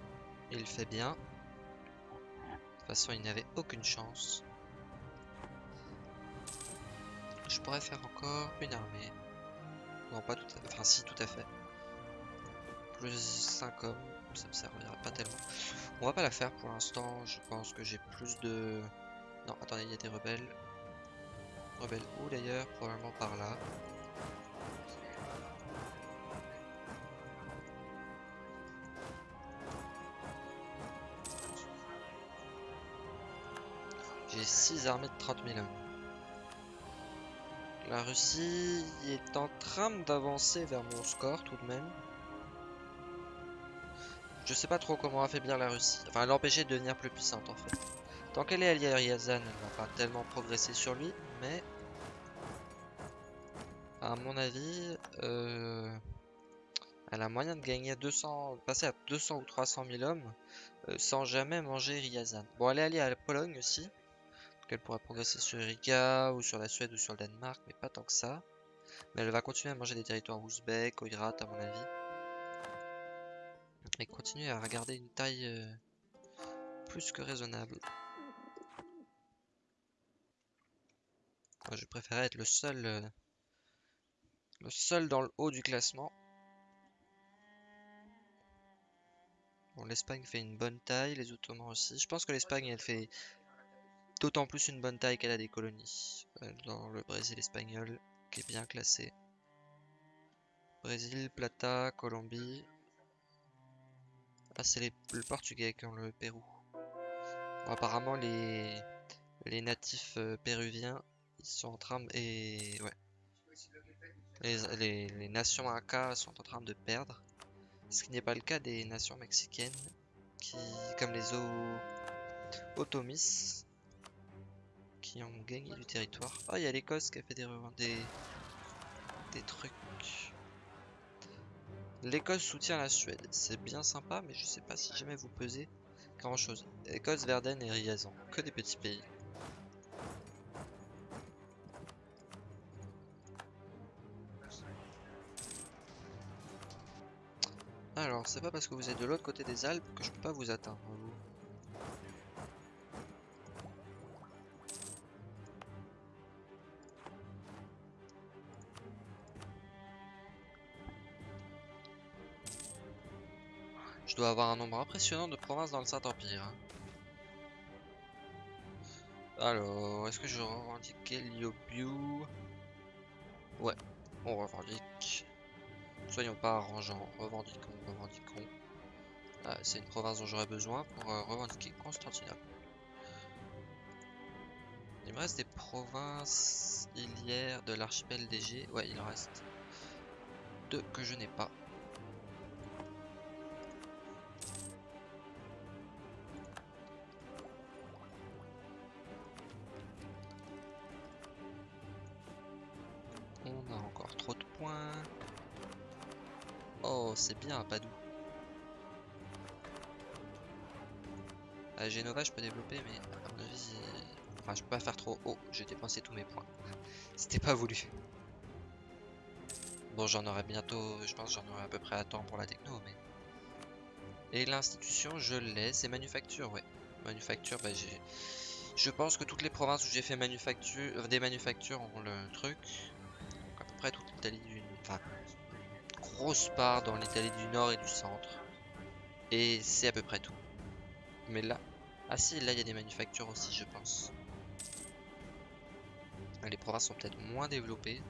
Il fait bien. De toute façon, il n'avait aucune chance. Je pourrais faire encore une armée. Non, pas tout à fait. Enfin, si, tout à fait. Plus 5 hommes, ça me servira pas tellement. On va pas la faire pour l'instant. Je pense que j'ai plus de... Non, attendez, il y a des rebelles. Rebelles où d'ailleurs? Probablement par là. 6 armées de 30 000 hommes. La Russie est en train d'avancer vers mon score tout de même. Je sais pas trop comment affaiblir la Russie. Enfin, l'empêcher de devenir plus puissante en fait. Tant qu'elle est alliée à Ryazan, elle va pas tellement progresser sur lui, mais... À mon avis, euh, Elle a moyen de gagner 200, passer à 200 ou 300 000 hommes euh, sans jamais manger Ryazan. Bon, elle est alliée à la Pologne aussi. Donc elle pourra progresser sur Riga ou sur la Suède ou sur le Danemark, mais pas tant que ça. Mais elle va continuer à manger des territoires ouzbeks, oïrat à mon avis. Et continuer à regarder une taille euh, plus que raisonnable. Moi, je préférais être le seul, euh, le seul dans le haut du classement. Bon, l'Espagne fait une bonne taille, les Ottomans aussi. Je pense que l'Espagne, elle fait d'autant plus une bonne taille qu'elle a des colonies. Euh, dans le Brésil espagnol, qui est bien classé. Brésil, Plata, Colombie. Ah, c'est le Portugais qui ont le Pérou. apparemment, les, les natifs euh, péruviens ils sont en train de... Et ouais. Les, nations Inca sont en train de perdre. Ce qui n'est pas le cas des nations mexicaines. Qui, comme les. Otomis. Ont gagné du territoire. Ah, il y a l'Écosse qui a fait des, des, des trucs. L'Écosse soutient la Suède. C'est bien sympa, mais je sais pas si jamais vous pesez grand chose. Écosse, Verden et Riazan. Que des petits pays. Alors, c'est pas parce que vous êtes de l'autre côté des Alpes que je peux pas vous atteindre, dois avoir un nombre impressionnant de provinces dans le Saint-Empire. Hein. Alors, est-ce que je revendique Liobiu Ouais, on revendique. Soyons pas arrangeants, revendiquons, revendiquons. Ah, c'est une province dont j'aurais besoin pour euh, revendiquer Constantinople. Il me reste des provinces ilières de l'archipel d'Égée. Ouais, il reste deux que je n'ai pas. Padoue. À Genova, je peux développer, mais à mon avis, enfin, je peux pas faire trop haut. J'ai dépensé tous mes points. C'était pas voulu. Bon, j'en aurai bientôt, je pense j'en aurai à peu près à temps pour la techno, mais... Et l'institution, je l'ai, c'est manufacture, ouais. Manufacture, bah j'ai... Je pense que toutes les provinces où j'ai fait manufacture, euh, des manufactures ont le truc. Donc à peu près toute l'Italie grosse part dans l'Italie du Nord et du Centre. Et c'est à peu près tout. Mais là... Ah si, là il y a des manufactures aussi, je pense. Les provinces sont peut-être moins développées.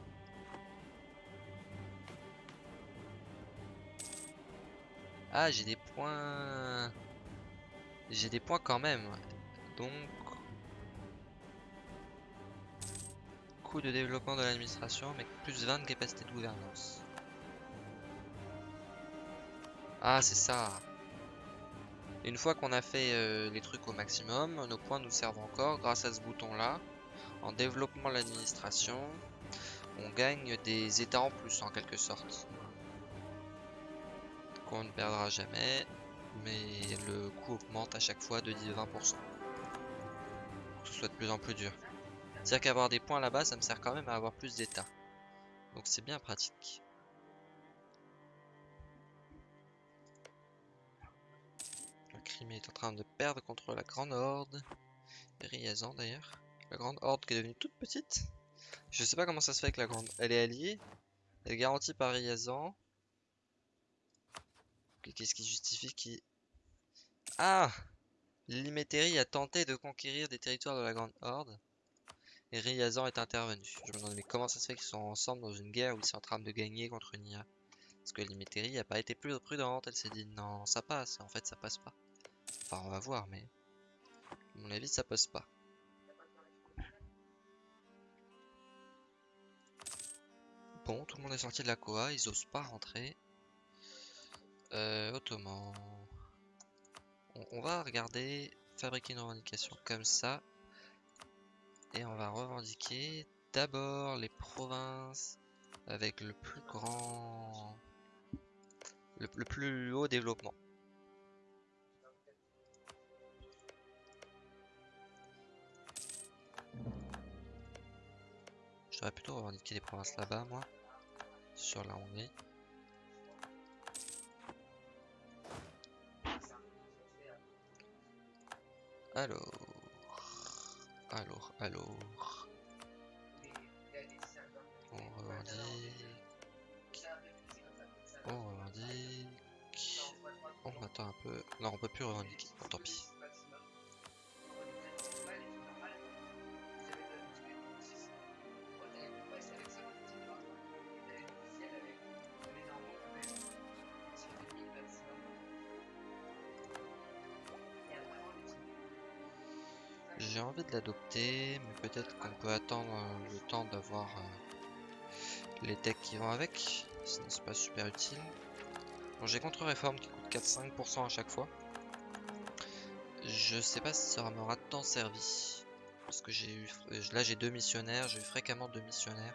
Ah, j'ai des points... J'ai des points quand même. Donc... Coût de développement de l'administration, mais plus 20 de capacité de gouvernance. Ah, c'est ça. Une fois qu'on a fait euh, les trucs au maximum, nos points nous servent encore grâce à ce bouton là. En développement l'administration, on gagne des états en plus en quelque sorte. Qu'on ne perdra jamais, mais le coût augmente à chaque fois de 10-20%. Ce soit de plus en plus dur. C'est-à-dire qu'avoir des points là-bas, ça me sert quand même à avoir plus d'états. Donc c'est bien pratique. Crimée est en train de perdre contre la Grande Horde. Riazan d'ailleurs. La Grande Horde qui est devenue toute petite. Je sais pas comment ça se fait que la Grande... Elle est alliée. Elle est garantie par Riazan. Qu'est-ce qui justifie qui... Ah Limétérie a tenté de conquérir des territoires de la Grande Horde. Et Riazan est intervenu. Je me demande mais comment ça se fait qu'ils sont ensemble dans une guerre où ils sont en train de gagner contre Nia Parce que Limétérie n'a pas été plus prudente. Elle s'est dit non ça passe. En fait ça passe pas. Enfin, on va voir, mais... À mon avis, ça passe pas. Bon, tout le monde est sorti de la Koa, ils osent pas rentrer. Euh, Ottoman. On, va regarder, fabriquer une revendication comme ça. Et on va revendiquer d'abord les provinces avec le plus grand... le, le plus haut développement. Je devrais plutôt revendiquer les provinces là-bas, moi, sur la Hongrie. Alors, alors, alors. On revendique. On revendique. On attend un peu. Non, on peut plus revendiquer. Tant pis. De l'adopter, mais peut-être qu'on peut attendre euh, le temps d'avoir euh, les techs qui vont avec. Sinon c'est pas super utile. Bon, j'ai contre-réforme qui coûte 4-5% à chaque fois. Je sais pas si ça m'aura tant servi. Parce que j'ai eu... euh, Là j'ai deux missionnaires, j'ai eu fréquemment deux missionnaires.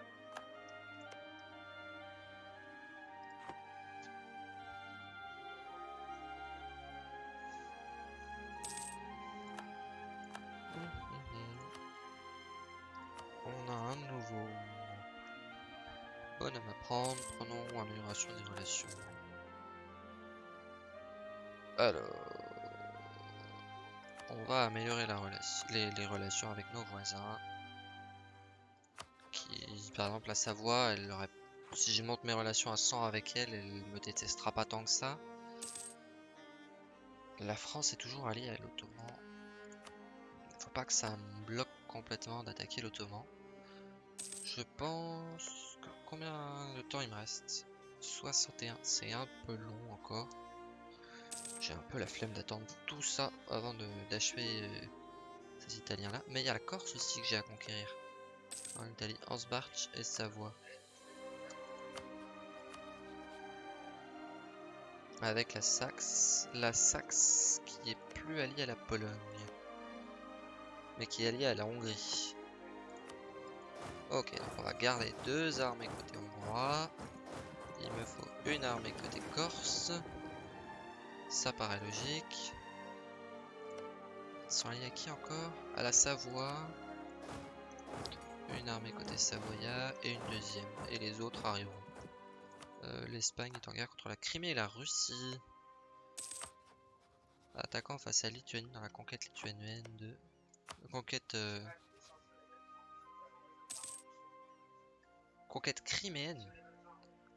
Avec nos voisins. Qui, par exemple, la Savoie, elle aurait, si je monte mes relations à 100 avec elle, elle me détestera pas tant que ça. La France est toujours alliée à l'Ottoman. Faut pas que ça me bloque complètement d'attaquer l'Ottoman. Je pense que combien de temps il me reste? 61, c'est un peu long encore. J'ai un peu la flemme d'attendre tout ça avant d'achever euh, ces Italiens là. Mais il y a la Corse aussi que j'ai à conquérir. En Italie, Ansbach et Savoie. Avec la Saxe, la Saxe qui est plus alliée à la Pologne, mais qui est alliée à la Hongrie. Ok, donc on va garder deux armées côté hongrois. Il me faut une armée côté corse. Ça paraît logique. Sont alliés à qui encore À la Savoie. Une armée côté savoyard et une deuxième. Et les autres arriveront. Euh, L'Espagne est en guerre contre la Crimée et la Russie. Attaquant face à Lituanie dans la conquête lituanienne de... Conquête... euh, Conquête criméenne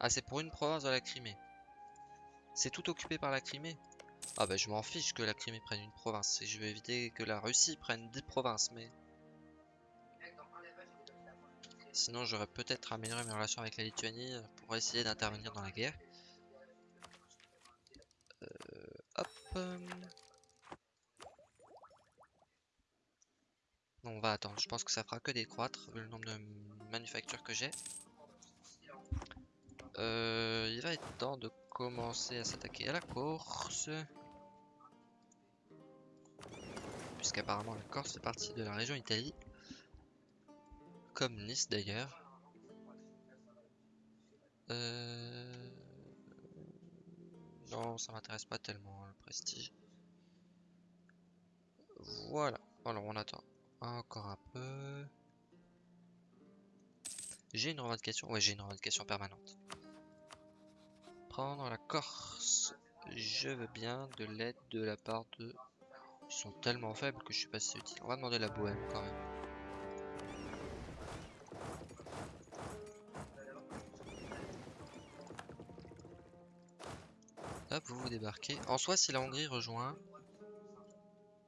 Ah, c'est pour une province de la Crimée. C'est tout occupé par la Crimée? Ah bah je m'en fiche que la Crimée prenne une province. Et je vais éviter que la Russie prenne 10 provinces, mais... Sinon j'aurais peut-être amélioré mes relations avec la Lituanie euh, pour essayer d'intervenir dans la guerre. Euh, hop. euh. Non, on va attendre. Je pense que ça fera que décroître vu le nombre de manufactures que j'ai. Euh, il va être temps de commencer à s'attaquer à la Corse. Puisqu'apparemment la Corse fait partie de la région Italie. Comme Nice d'ailleurs. Euh... Non, ça m'intéresse pas tellement le prestige. Voilà. Alors on attend encore un peu. J'ai une revendication. Ouais, j'ai une revendication permanente. La Corse. Je veux bien de l'aide de la part de. Ils sont tellement faibles que je suis pas si utile. On va demander la Bohème quand même. Hop, vous vous débarquez. En soi, si la Hongrie rejoint,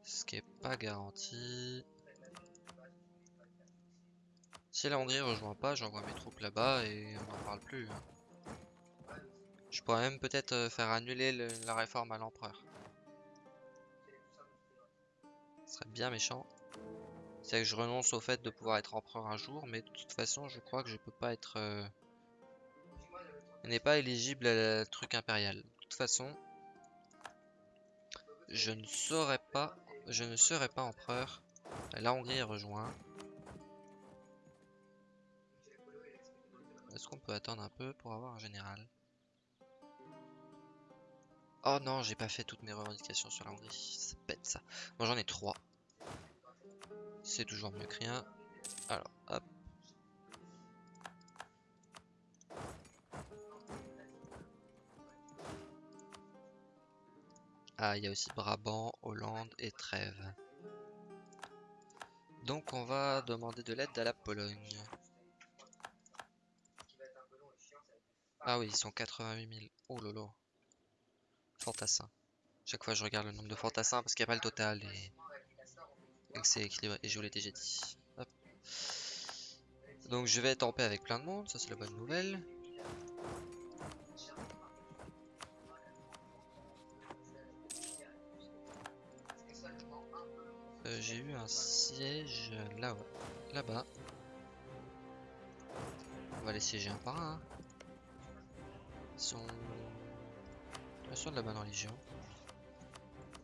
ce qui est pas garanti. Si la Hongrie rejoint pas, j'envoie mes troupes là-bas et on n'en parle plus. hein. Je pourrais même peut-être euh, faire annuler le- la réforme à l'empereur. Ce serait bien méchant. C'est que je renonce au fait de pouvoir être empereur un jour, mais de toute façon, je crois que je peux pas être. euh, n'est pas éligible à la truc impérial. De toute façon, je ne saurais pas, je ne serai pas empereur. La Hongrie est rejoint. Est-ce qu'on peut attendre un peu pour avoir un général? Oh non, j'ai pas fait toutes mes revendications sur la Hongrie. C'est bête ça. Moi j'en ai trois. C'est toujours mieux que rien. Alors, hop. Ah, il y a aussi Brabant, Hollande et Trèves. Donc on va demander de l'aide à la Pologne. Ah oui, ils sont 88 000. Oh lolo. Chaque fois je regarde le nombre de fantassins parce qu'il n'y a pas le total et, et que c'est équilibré. Et je vous l'ai déjà dit. Donc je vais être en paix avec plein de monde, ça c'est la bonne nouvelle. Euh, J'ai eu un siège là là-bas. On va les siéger un par un. Ils sont... Sont de la bonne religion.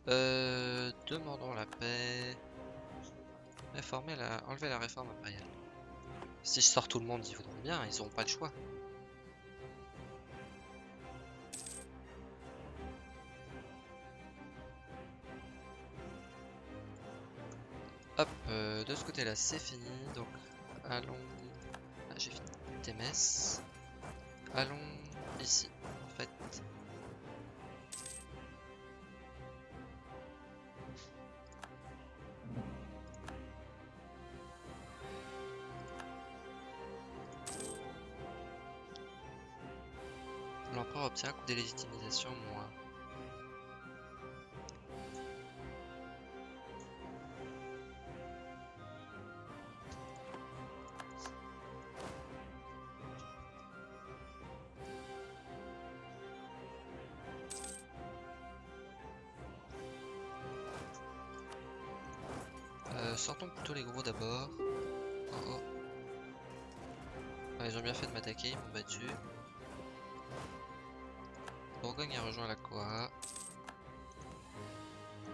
Euh, demandons la paix. Réformer la... Enlever la réforme impériale. Si je sors tout le monde, ils voudront bien, ils auront pas le choix. Hop, euh, de ce côté-là, c'est fini. Donc, allons... Ah, j'ai fini. TMS. Allons ici, en fait. L'empereur obtient un coup de légitimisation moins. Euh, sortons plutôt les gros d'abord. Oh oh. Ils ont bien fait de m'attaquer, ils m'ont battu. Rejoint la Coa.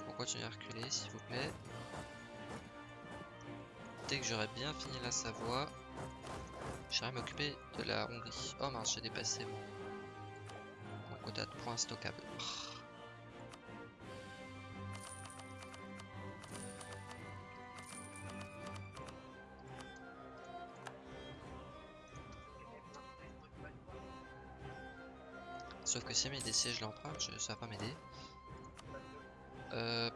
On continue à reculer s'il vous plaît. Dès que j'aurai bien fini la Savoie, j'irai m'occuper de la Hongrie. Oh mince, j'ai dépassé mon, mon quota de points stockables. Sauf que si mes des sièges l'empruntent, je- ça va pas m'aider. Euh,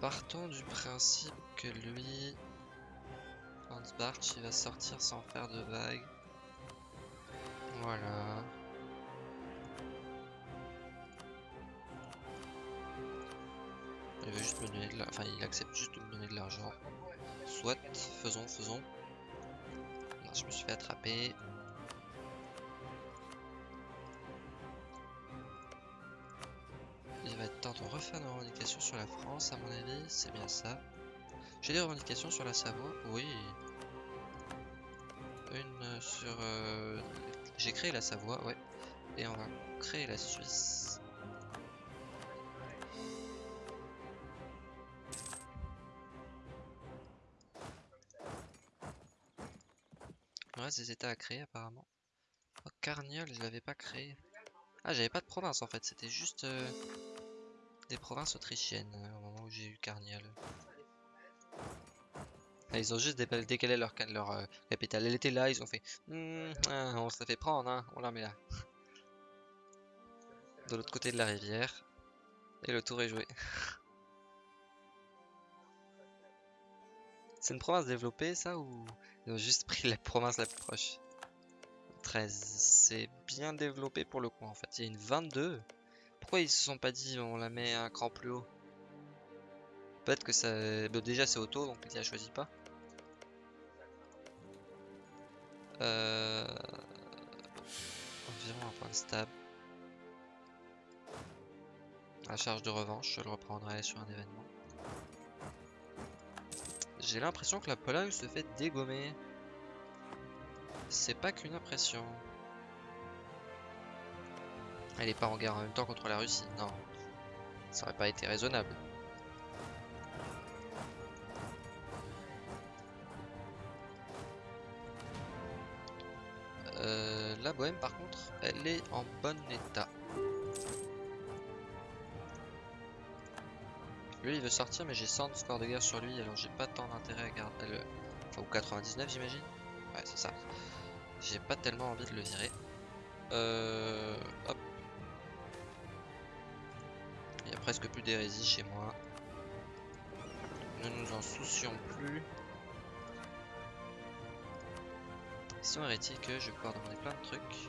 partons du principe que lui, Hans Bartsch, il va sortir sans faire de vagues. Voilà. Il veut juste me donner de la... Enfin, il accepte juste de me donner de l'argent. Soit, faisons, faisons. Non, je me suis fait attraper. Refaire nos revendications sur la France, à mon avis, c'est bien ça. J'ai des revendications sur la Savoie, oui. Une sur... euh, J'ai créé la Savoie, ouais. Et on va créer la Suisse. Il reste des états à créer apparemment. Oh, Carniole, je l'avais pas créé. Ah, j'avais pas de province en fait, c'était juste euh, des provinces autrichiennes euh, au moment où j'ai eu Carniole. Ah, ils ont juste dé- décalé leur, euh, capitale. Elle était là, ils ont fait Hmm, ah, on se la fait prendre, hein, on la met là. De l'autre côté de la rivière. Et le tour est joué. C'est une province développée ça ou ils ont juste pris la province la plus proche? 13. C'est bien développé pour le coup en fait. Il y a une 22. Pourquoi ils se sont pas dit on la met un cran plus haut? Peut-être que ça... bah, déjà c'est auto donc il a choisi pas. Euh... Environ un point de stab. La charge de revanche, je le reprendrai sur un événement. J'ai l'impression que la Pologne se fait dégommer. C'est pas qu'une impression. Elle est pas en guerre en même temps contre la Russie, non. Ça aurait pas été raisonnable. Euh, la Bohème par contre, elle est en bon état. Lui, il veut sortir, mais j'ai 100 de score de guerre sur lui, alors j'ai pas tant d'intérêt à garder le... Enfin, ou 99, j'imagine Ouais, c'est ça. J'ai pas tellement envie de le virer. Euh... Hop. Presque plus d'hérésie chez moi. Ne nous en soucions plus. Ils sont hérétiques, je vais pouvoir demander plein de trucs.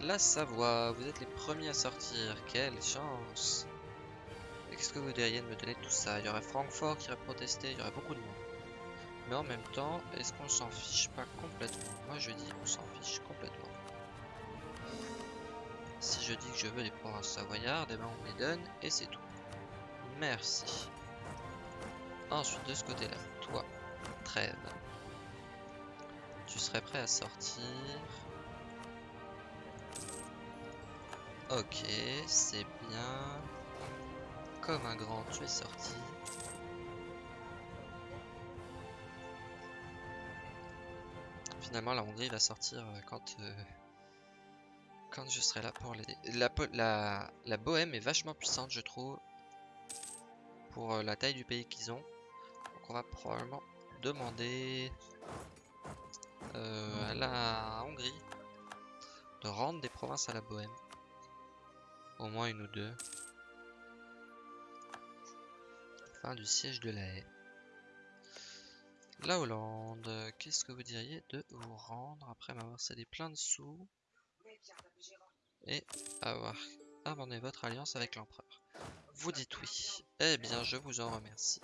La Savoie, vous êtes les premiers à sortir, quelle chance Qu'est-ce que vous diriez de me donner tout ça? Il y aurait Francfort qui aurait protesté, il y aurait beaucoup de monde. Mais en même temps, est-ce qu'on s'en fiche pas complètement? Moi je dis qu'on s'en fiche complètement. Je dis que je veux les provinces savoyardes, eh ben on me les donne et c'est tout. Merci. Ensuite de ce côté-là, toi, trêve. Tu serais prêt à sortir Ok, c'est bien. Comme un grand, tu es sorti. Finalement, la Hongrie va sortir euh, quand, euh, je serai là pour l'aider. La, Bohème est vachement puissante, je trouve, pour euh, la taille du pays qu'ils ont. Donc on va probablement demander à la Hongrie de rendre des provinces à la Bohème. Au moins une ou deux. Fin du siège de la haie. La Hollande, qu'est-ce que vous diriez de vous rendre après m'avoir cédé plein de sous? Et avoir abandonné votre alliance avec l'empereur Vous dites oui. Eh bien, je vous en remercie.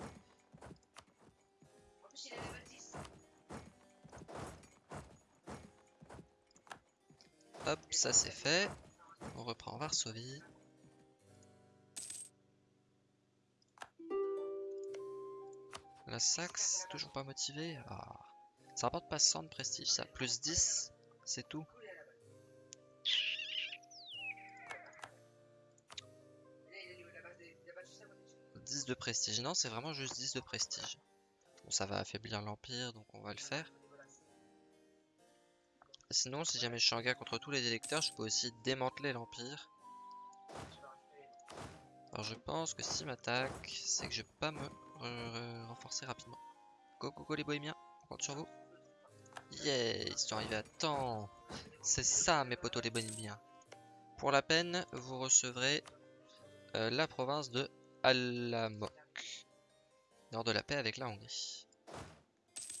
Hop, ça c'est fait. On reprend Varsovie. La Saxe, toujours pas motivé. Ah. Ça rapporte pas 100 de prestige ça. Plus 10, c'est tout. De prestige. Non, c'est vraiment juste 10 de prestige. Ça va affaiblir l'Empire, donc on va le faire. Sinon, si jamais je suis en guerre contre tous les électeurs, je peux aussi démanteler l'Empire. Alors je pense que si m'attaque, c'est que je peux pas me renforcer rapidement. Go, go, go les bohémiens, on compte sur vous. Yeah, ils sont arrivés à temps. C'est ça mes potos les bohémiens. Pour la peine, vous recevrez euh, la province de Alamok. Nord de la paix avec la Hongrie.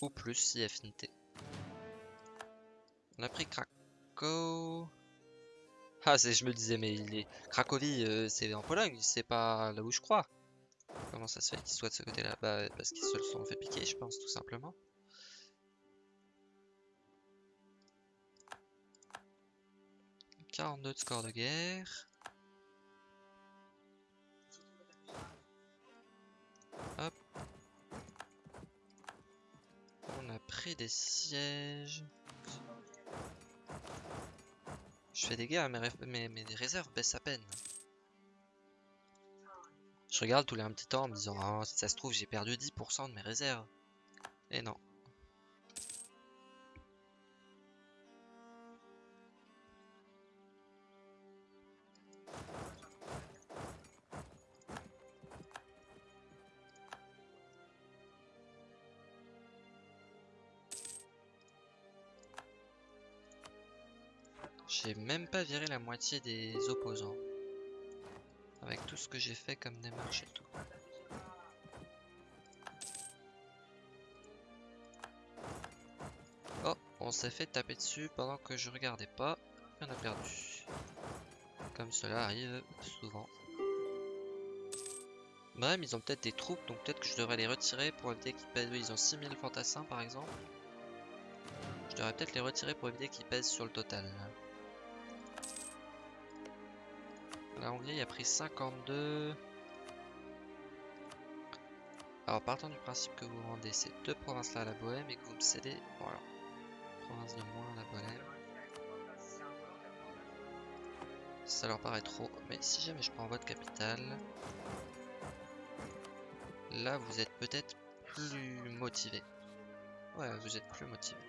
Ou plus si affinité. On a pris Krakow. Ah, je me disais, mais il est... Cracovie, euh, c'est en Pologne, c'est pas là où je crois. Comment ça se fait qu'il soit de ce côté-là? Bah, parce qu'ils se sont fait piquer, je pense, tout simplement. « 42 de score de guerre. On a pris des sièges. Je fais des guerres, mais, mes, réserves baissent à peine. Je regarde tous les un petit temps en me disant oh, si ça se trouve j'ai perdu 10% de mes réserves. Et non. J'ai même pas viré la moitié des opposants. Avec tout ce que j'ai fait comme démarche et tout. Oh, on s'est fait taper dessus pendant que je regardais pas. on a perdu. Comme cela arrive souvent. Bref, ils ont peut-être des troupes, donc peut-être que je devrais les retirer pour éviter qu'ils pèsent. Ils ont 6000 fantassins par exemple. Je devrais peut-être les retirer pour éviter qu'ils pèsent sur le total. La a pris 52. Alors partant du principe que vous rendez ces deux provinces là à la Bohème et que vous me cédez, voilà, province de moins à la Bohème. Ça leur paraît trop, mais si jamais je prends votre capitale, là vous êtes peut-être plus motivé. Ouais, vous êtes plus motivé.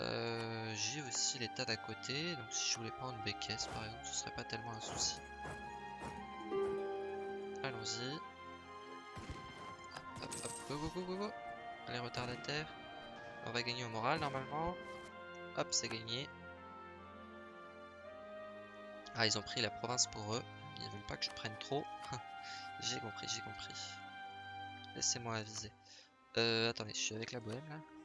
Euh, j'ai aussi l'état d'à côté, donc si je voulais prendre Békès par exemple, ce serait pas tellement un souci. allons-y. Hop, hop, hop, go, go, go, go, go. Allez, retardataire. On va gagner au moral normalement. Hop, c'est gagné. Ah, ils ont pris la province pour eux. Ils veulent pas que je prenne trop. j'ai compris, j'ai compris. Laissez-moi aviser. Euh, attendez, je suis avec la bohème là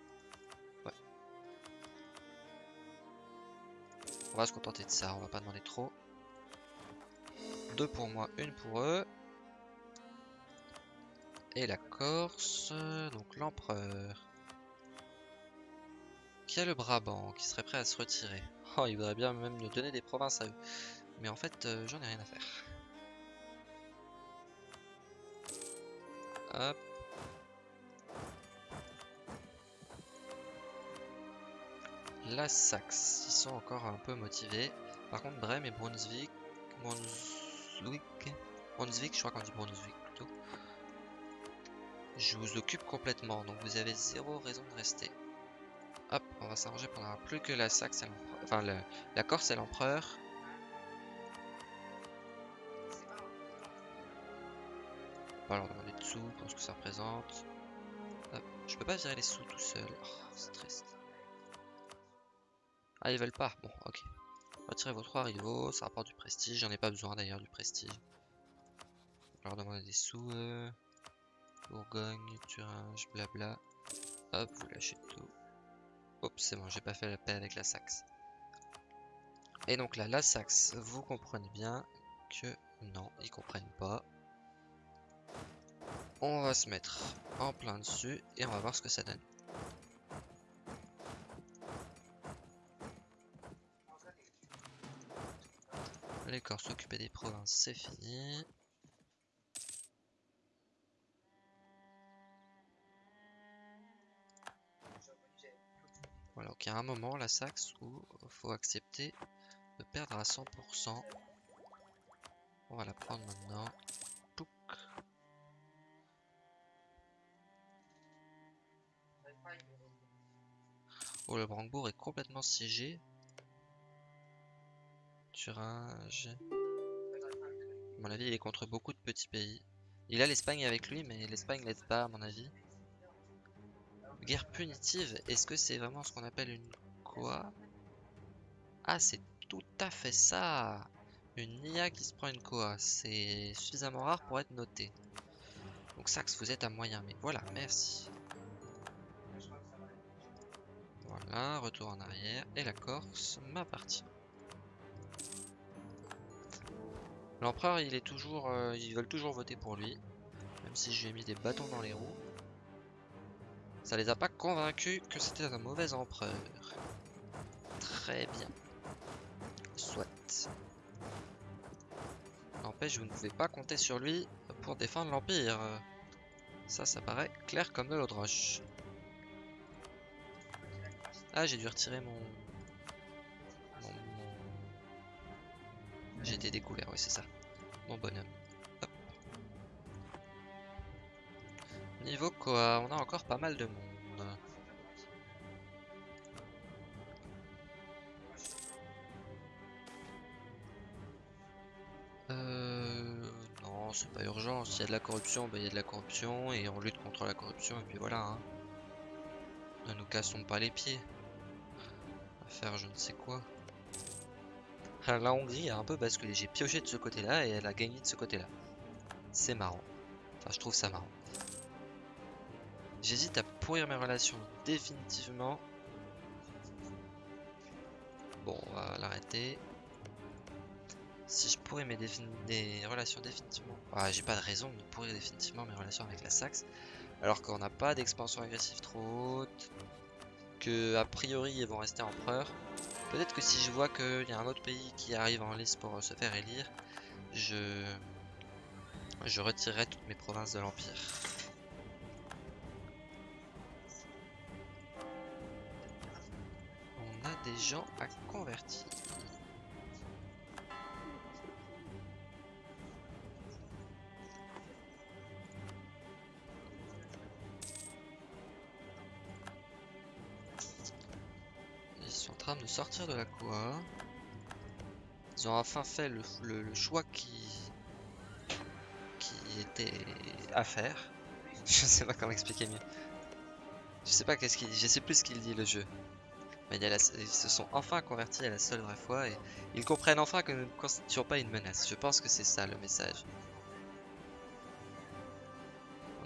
On va se contenter de ça, on va pas demander trop. Deux pour moi, une pour eux. Et la Corse, donc l'empereur. Qui a le Brabant, qui serait prêt à se retirer? Oh, il voudrait bien même nous donner des provinces à eux. Mais en fait, euh, j'en ai rien à faire. Hop. La Saxe, ils sont encore un peu motivés. Par contre, Brême et Brunswick... Brunswick... Je crois qu'on dit Brunswick plutôt. Je vous occupe complètement, donc vous avez zéro raison de rester. Hop, on va s'arranger pour n'avoir plus que la Saxe et. Enfin, la Corse et l'empereur. On va leur demander de sous pour ce que ça représente. Hop, je peux pas virer les sous tout seul. Oh, c'est triste. Ah, ils veulent pas. Bon, ok. Retirez vos trois rivaux, ça rapporte du prestige. J'en ai pas besoin d'ailleurs du prestige. On leur demander des sous. Euh... Bourgogne, Thuringe, blabla. Hop, vous lâchez tout. Hop, c'est bon, j'ai pas fait la paix avec la Saxe. Et donc là, la Saxe, vous comprenez bien que non, ils comprennent pas. On va se mettre en plein dessus et on va voir ce que ça donne. Les corps s'occuper des provinces, c'est fini. Voilà, donc il y a un moment, la Saxe, où faut accepter de perdre à 100%. On va la prendre maintenant. Oh, le Brandebourg est complètement siégé. Thuringe. À mon avis, il est contre beaucoup de petits pays. Il a l'Espagne avec lui, mais l'Espagne l'aide pas, à mon avis. Guerre punitive, est-ce que c'est vraiment ce qu'on appelle une quoi? Ah, c'est tout à fait ça Une IA qui se prend une Koa. C'est suffisamment rare pour être noté. Donc Saxe, vous êtes à moyen, mais voilà, merci. Voilà, retour en arrière. Et la Corse m'appartient. L'empereur, il est toujours, euh, ils veulent toujours voter pour lui, même si je lui ai mis des bâtons dans les roues. Ça les a pas convaincus que c'était un mauvais empereur. Très bien. Soit. N'empêche, vous ne pouvez pas compter sur lui pour défendre l'Empire. Ça, ça paraît clair comme de l'eau de roche. Ah, j'ai dû retirer mon... J'ai été découvert, oui, c'est ça. Mon bonhomme. Hop. Niveau quoi On a encore pas mal de monde. Euh... Non, c'est pas urgent. S'il y a de la corruption, ben, il y a de la corruption. Et on lutte contre la corruption, et puis voilà. Hein. Ne nous cassons pas les pieds faire je ne sais quoi. La Hongrie a un peu basculé. J'ai pioché de ce côté-là et elle a gagné de ce côté-là. C'est marrant. Enfin, je trouve ça marrant. J'hésite à pourrir mes relations définitivement. Bon, on va l'arrêter. Si je pourrais mes des relations définitivement... Ah, j'ai pas de raison de pourrir définitivement mes relations avec la Saxe. Alors qu'on n'a pas d'expansion agressive trop haute a priori ils vont rester empereurs. Peut-être que si je vois qu'il y a un autre pays qui arrive en liste pour se faire élire, je, je retirerai toutes mes provinces de l'Empire. On a des gens à convertir. Sortir de la quoi. Ils ont enfin fait le, choix qui, qui côté affaires. Je sais pas comment expliquer mieux. Je sais pas qu'est-ce qu'il sais plus ce qu'il dit le jeu. Mais ils se sont enfin convertis à la seule vraie foi et ils comprennent enfin que nous ne constituons pas une menace. Je pense que c'est ça le message.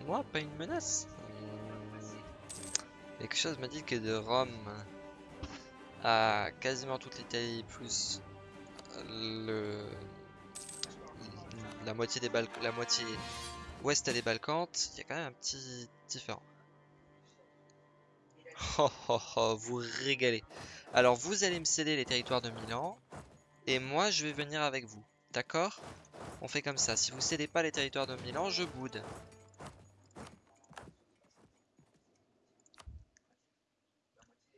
Moi, pas une menace Hmm. Quelque chose me dit que de Rome à quasiment toute l'Italie plus le la moitié des Balkans, la moitié ouest des Balkans, il y a quand même un petit différent. Oh oh oh, vous régalez. Alors vous allez me céder les territoires de Milan et moi je vais venir avec vous. D'accord? On fait comme ça. Si vous cédez pas les territoires de Milan, je boude.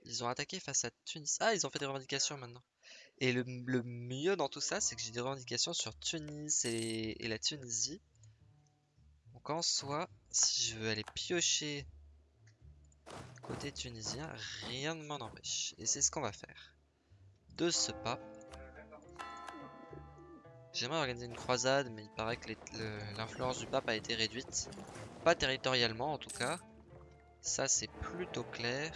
Ils ont attaqué face à Tunis. Ah, ils ont fait des revendications maintenant. Et le, mieux dans tout ça, c'est que j'ai des revendications sur Tunis et, la Tunisie. Donc en soi, si je veux aller piocher côté tunisien, rien ne m'en empêche. Et c'est ce qu'on va faire. De ce pas, j'aimerais organiser une croisade, mais il paraît que l'influence du pape a été réduite. Pas territorialement en tout cas. Ça c'est plutôt clair.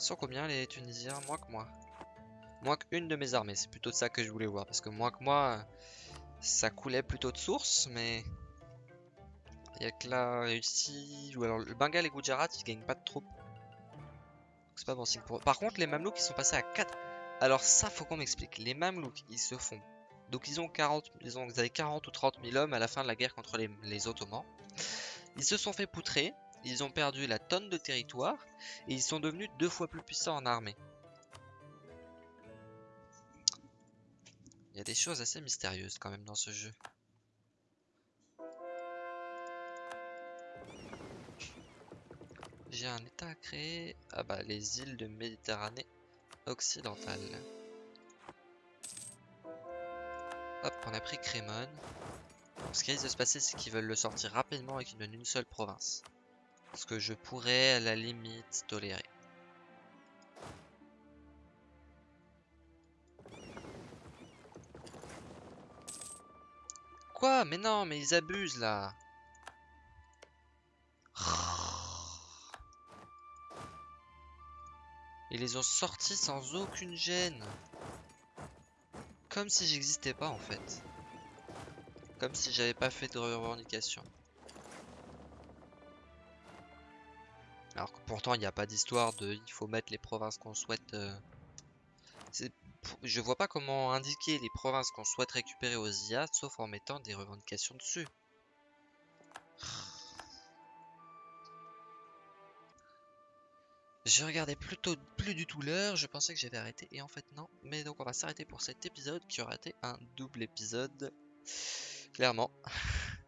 Ils sont combien les Tunisiens Moins que moi. Moins qu'une de mes armées, c'est plutôt ça que je voulais voir. Parce que moins que moi, ça coulait plutôt de source, mais... Il y a que la Russie, ou alors le Bengale et Gujarat, ils gagnent pas de troupes. C'est pas bon signe pour eux. Par contre, les Mamelouks, ils sont passés à 4. Alors ça, faut qu'on m'explique. Les Mamelouks, ils se font... Donc ils ont 40, ils ont, ils avaient 40 ou 30 000 hommes à la fin de la guerre contre les Ottomans. Ils se sont fait poutrer, ils ont perdu la tonne de territoire, et ils sont devenus deux fois plus puissants en armée. Il y a des choses assez mystérieuses quand même dans ce jeu. J'ai un état à créer. Ah bah les îles de Méditerranée occidentale. Hop, on a pris Crémone. Ce qui risque de se passer, c'est qu'ils veulent le sortir rapidement avec une, une seule province. Ce que je pourrais à la limite tolérer. Quoi? Mais non, mais ils abusent là. Ils les ont sortis sans aucune gêne. Comme si j'existais pas en fait. Comme si j'avais pas fait de revendication. Alors que pourtant il n'y a pas d'histoire de il faut mettre les provinces qu'on souhaite. euh, Je vois pas comment indiquer les provinces qu'on souhaite récupérer aux IA sauf en mettant des revendications dessus. Je regardais plutôt plus du tout l'heure, je pensais que j'avais arrêté et en fait non. Mais donc on va s'arrêter pour cet épisode qui aura été un double épisode. Clairement.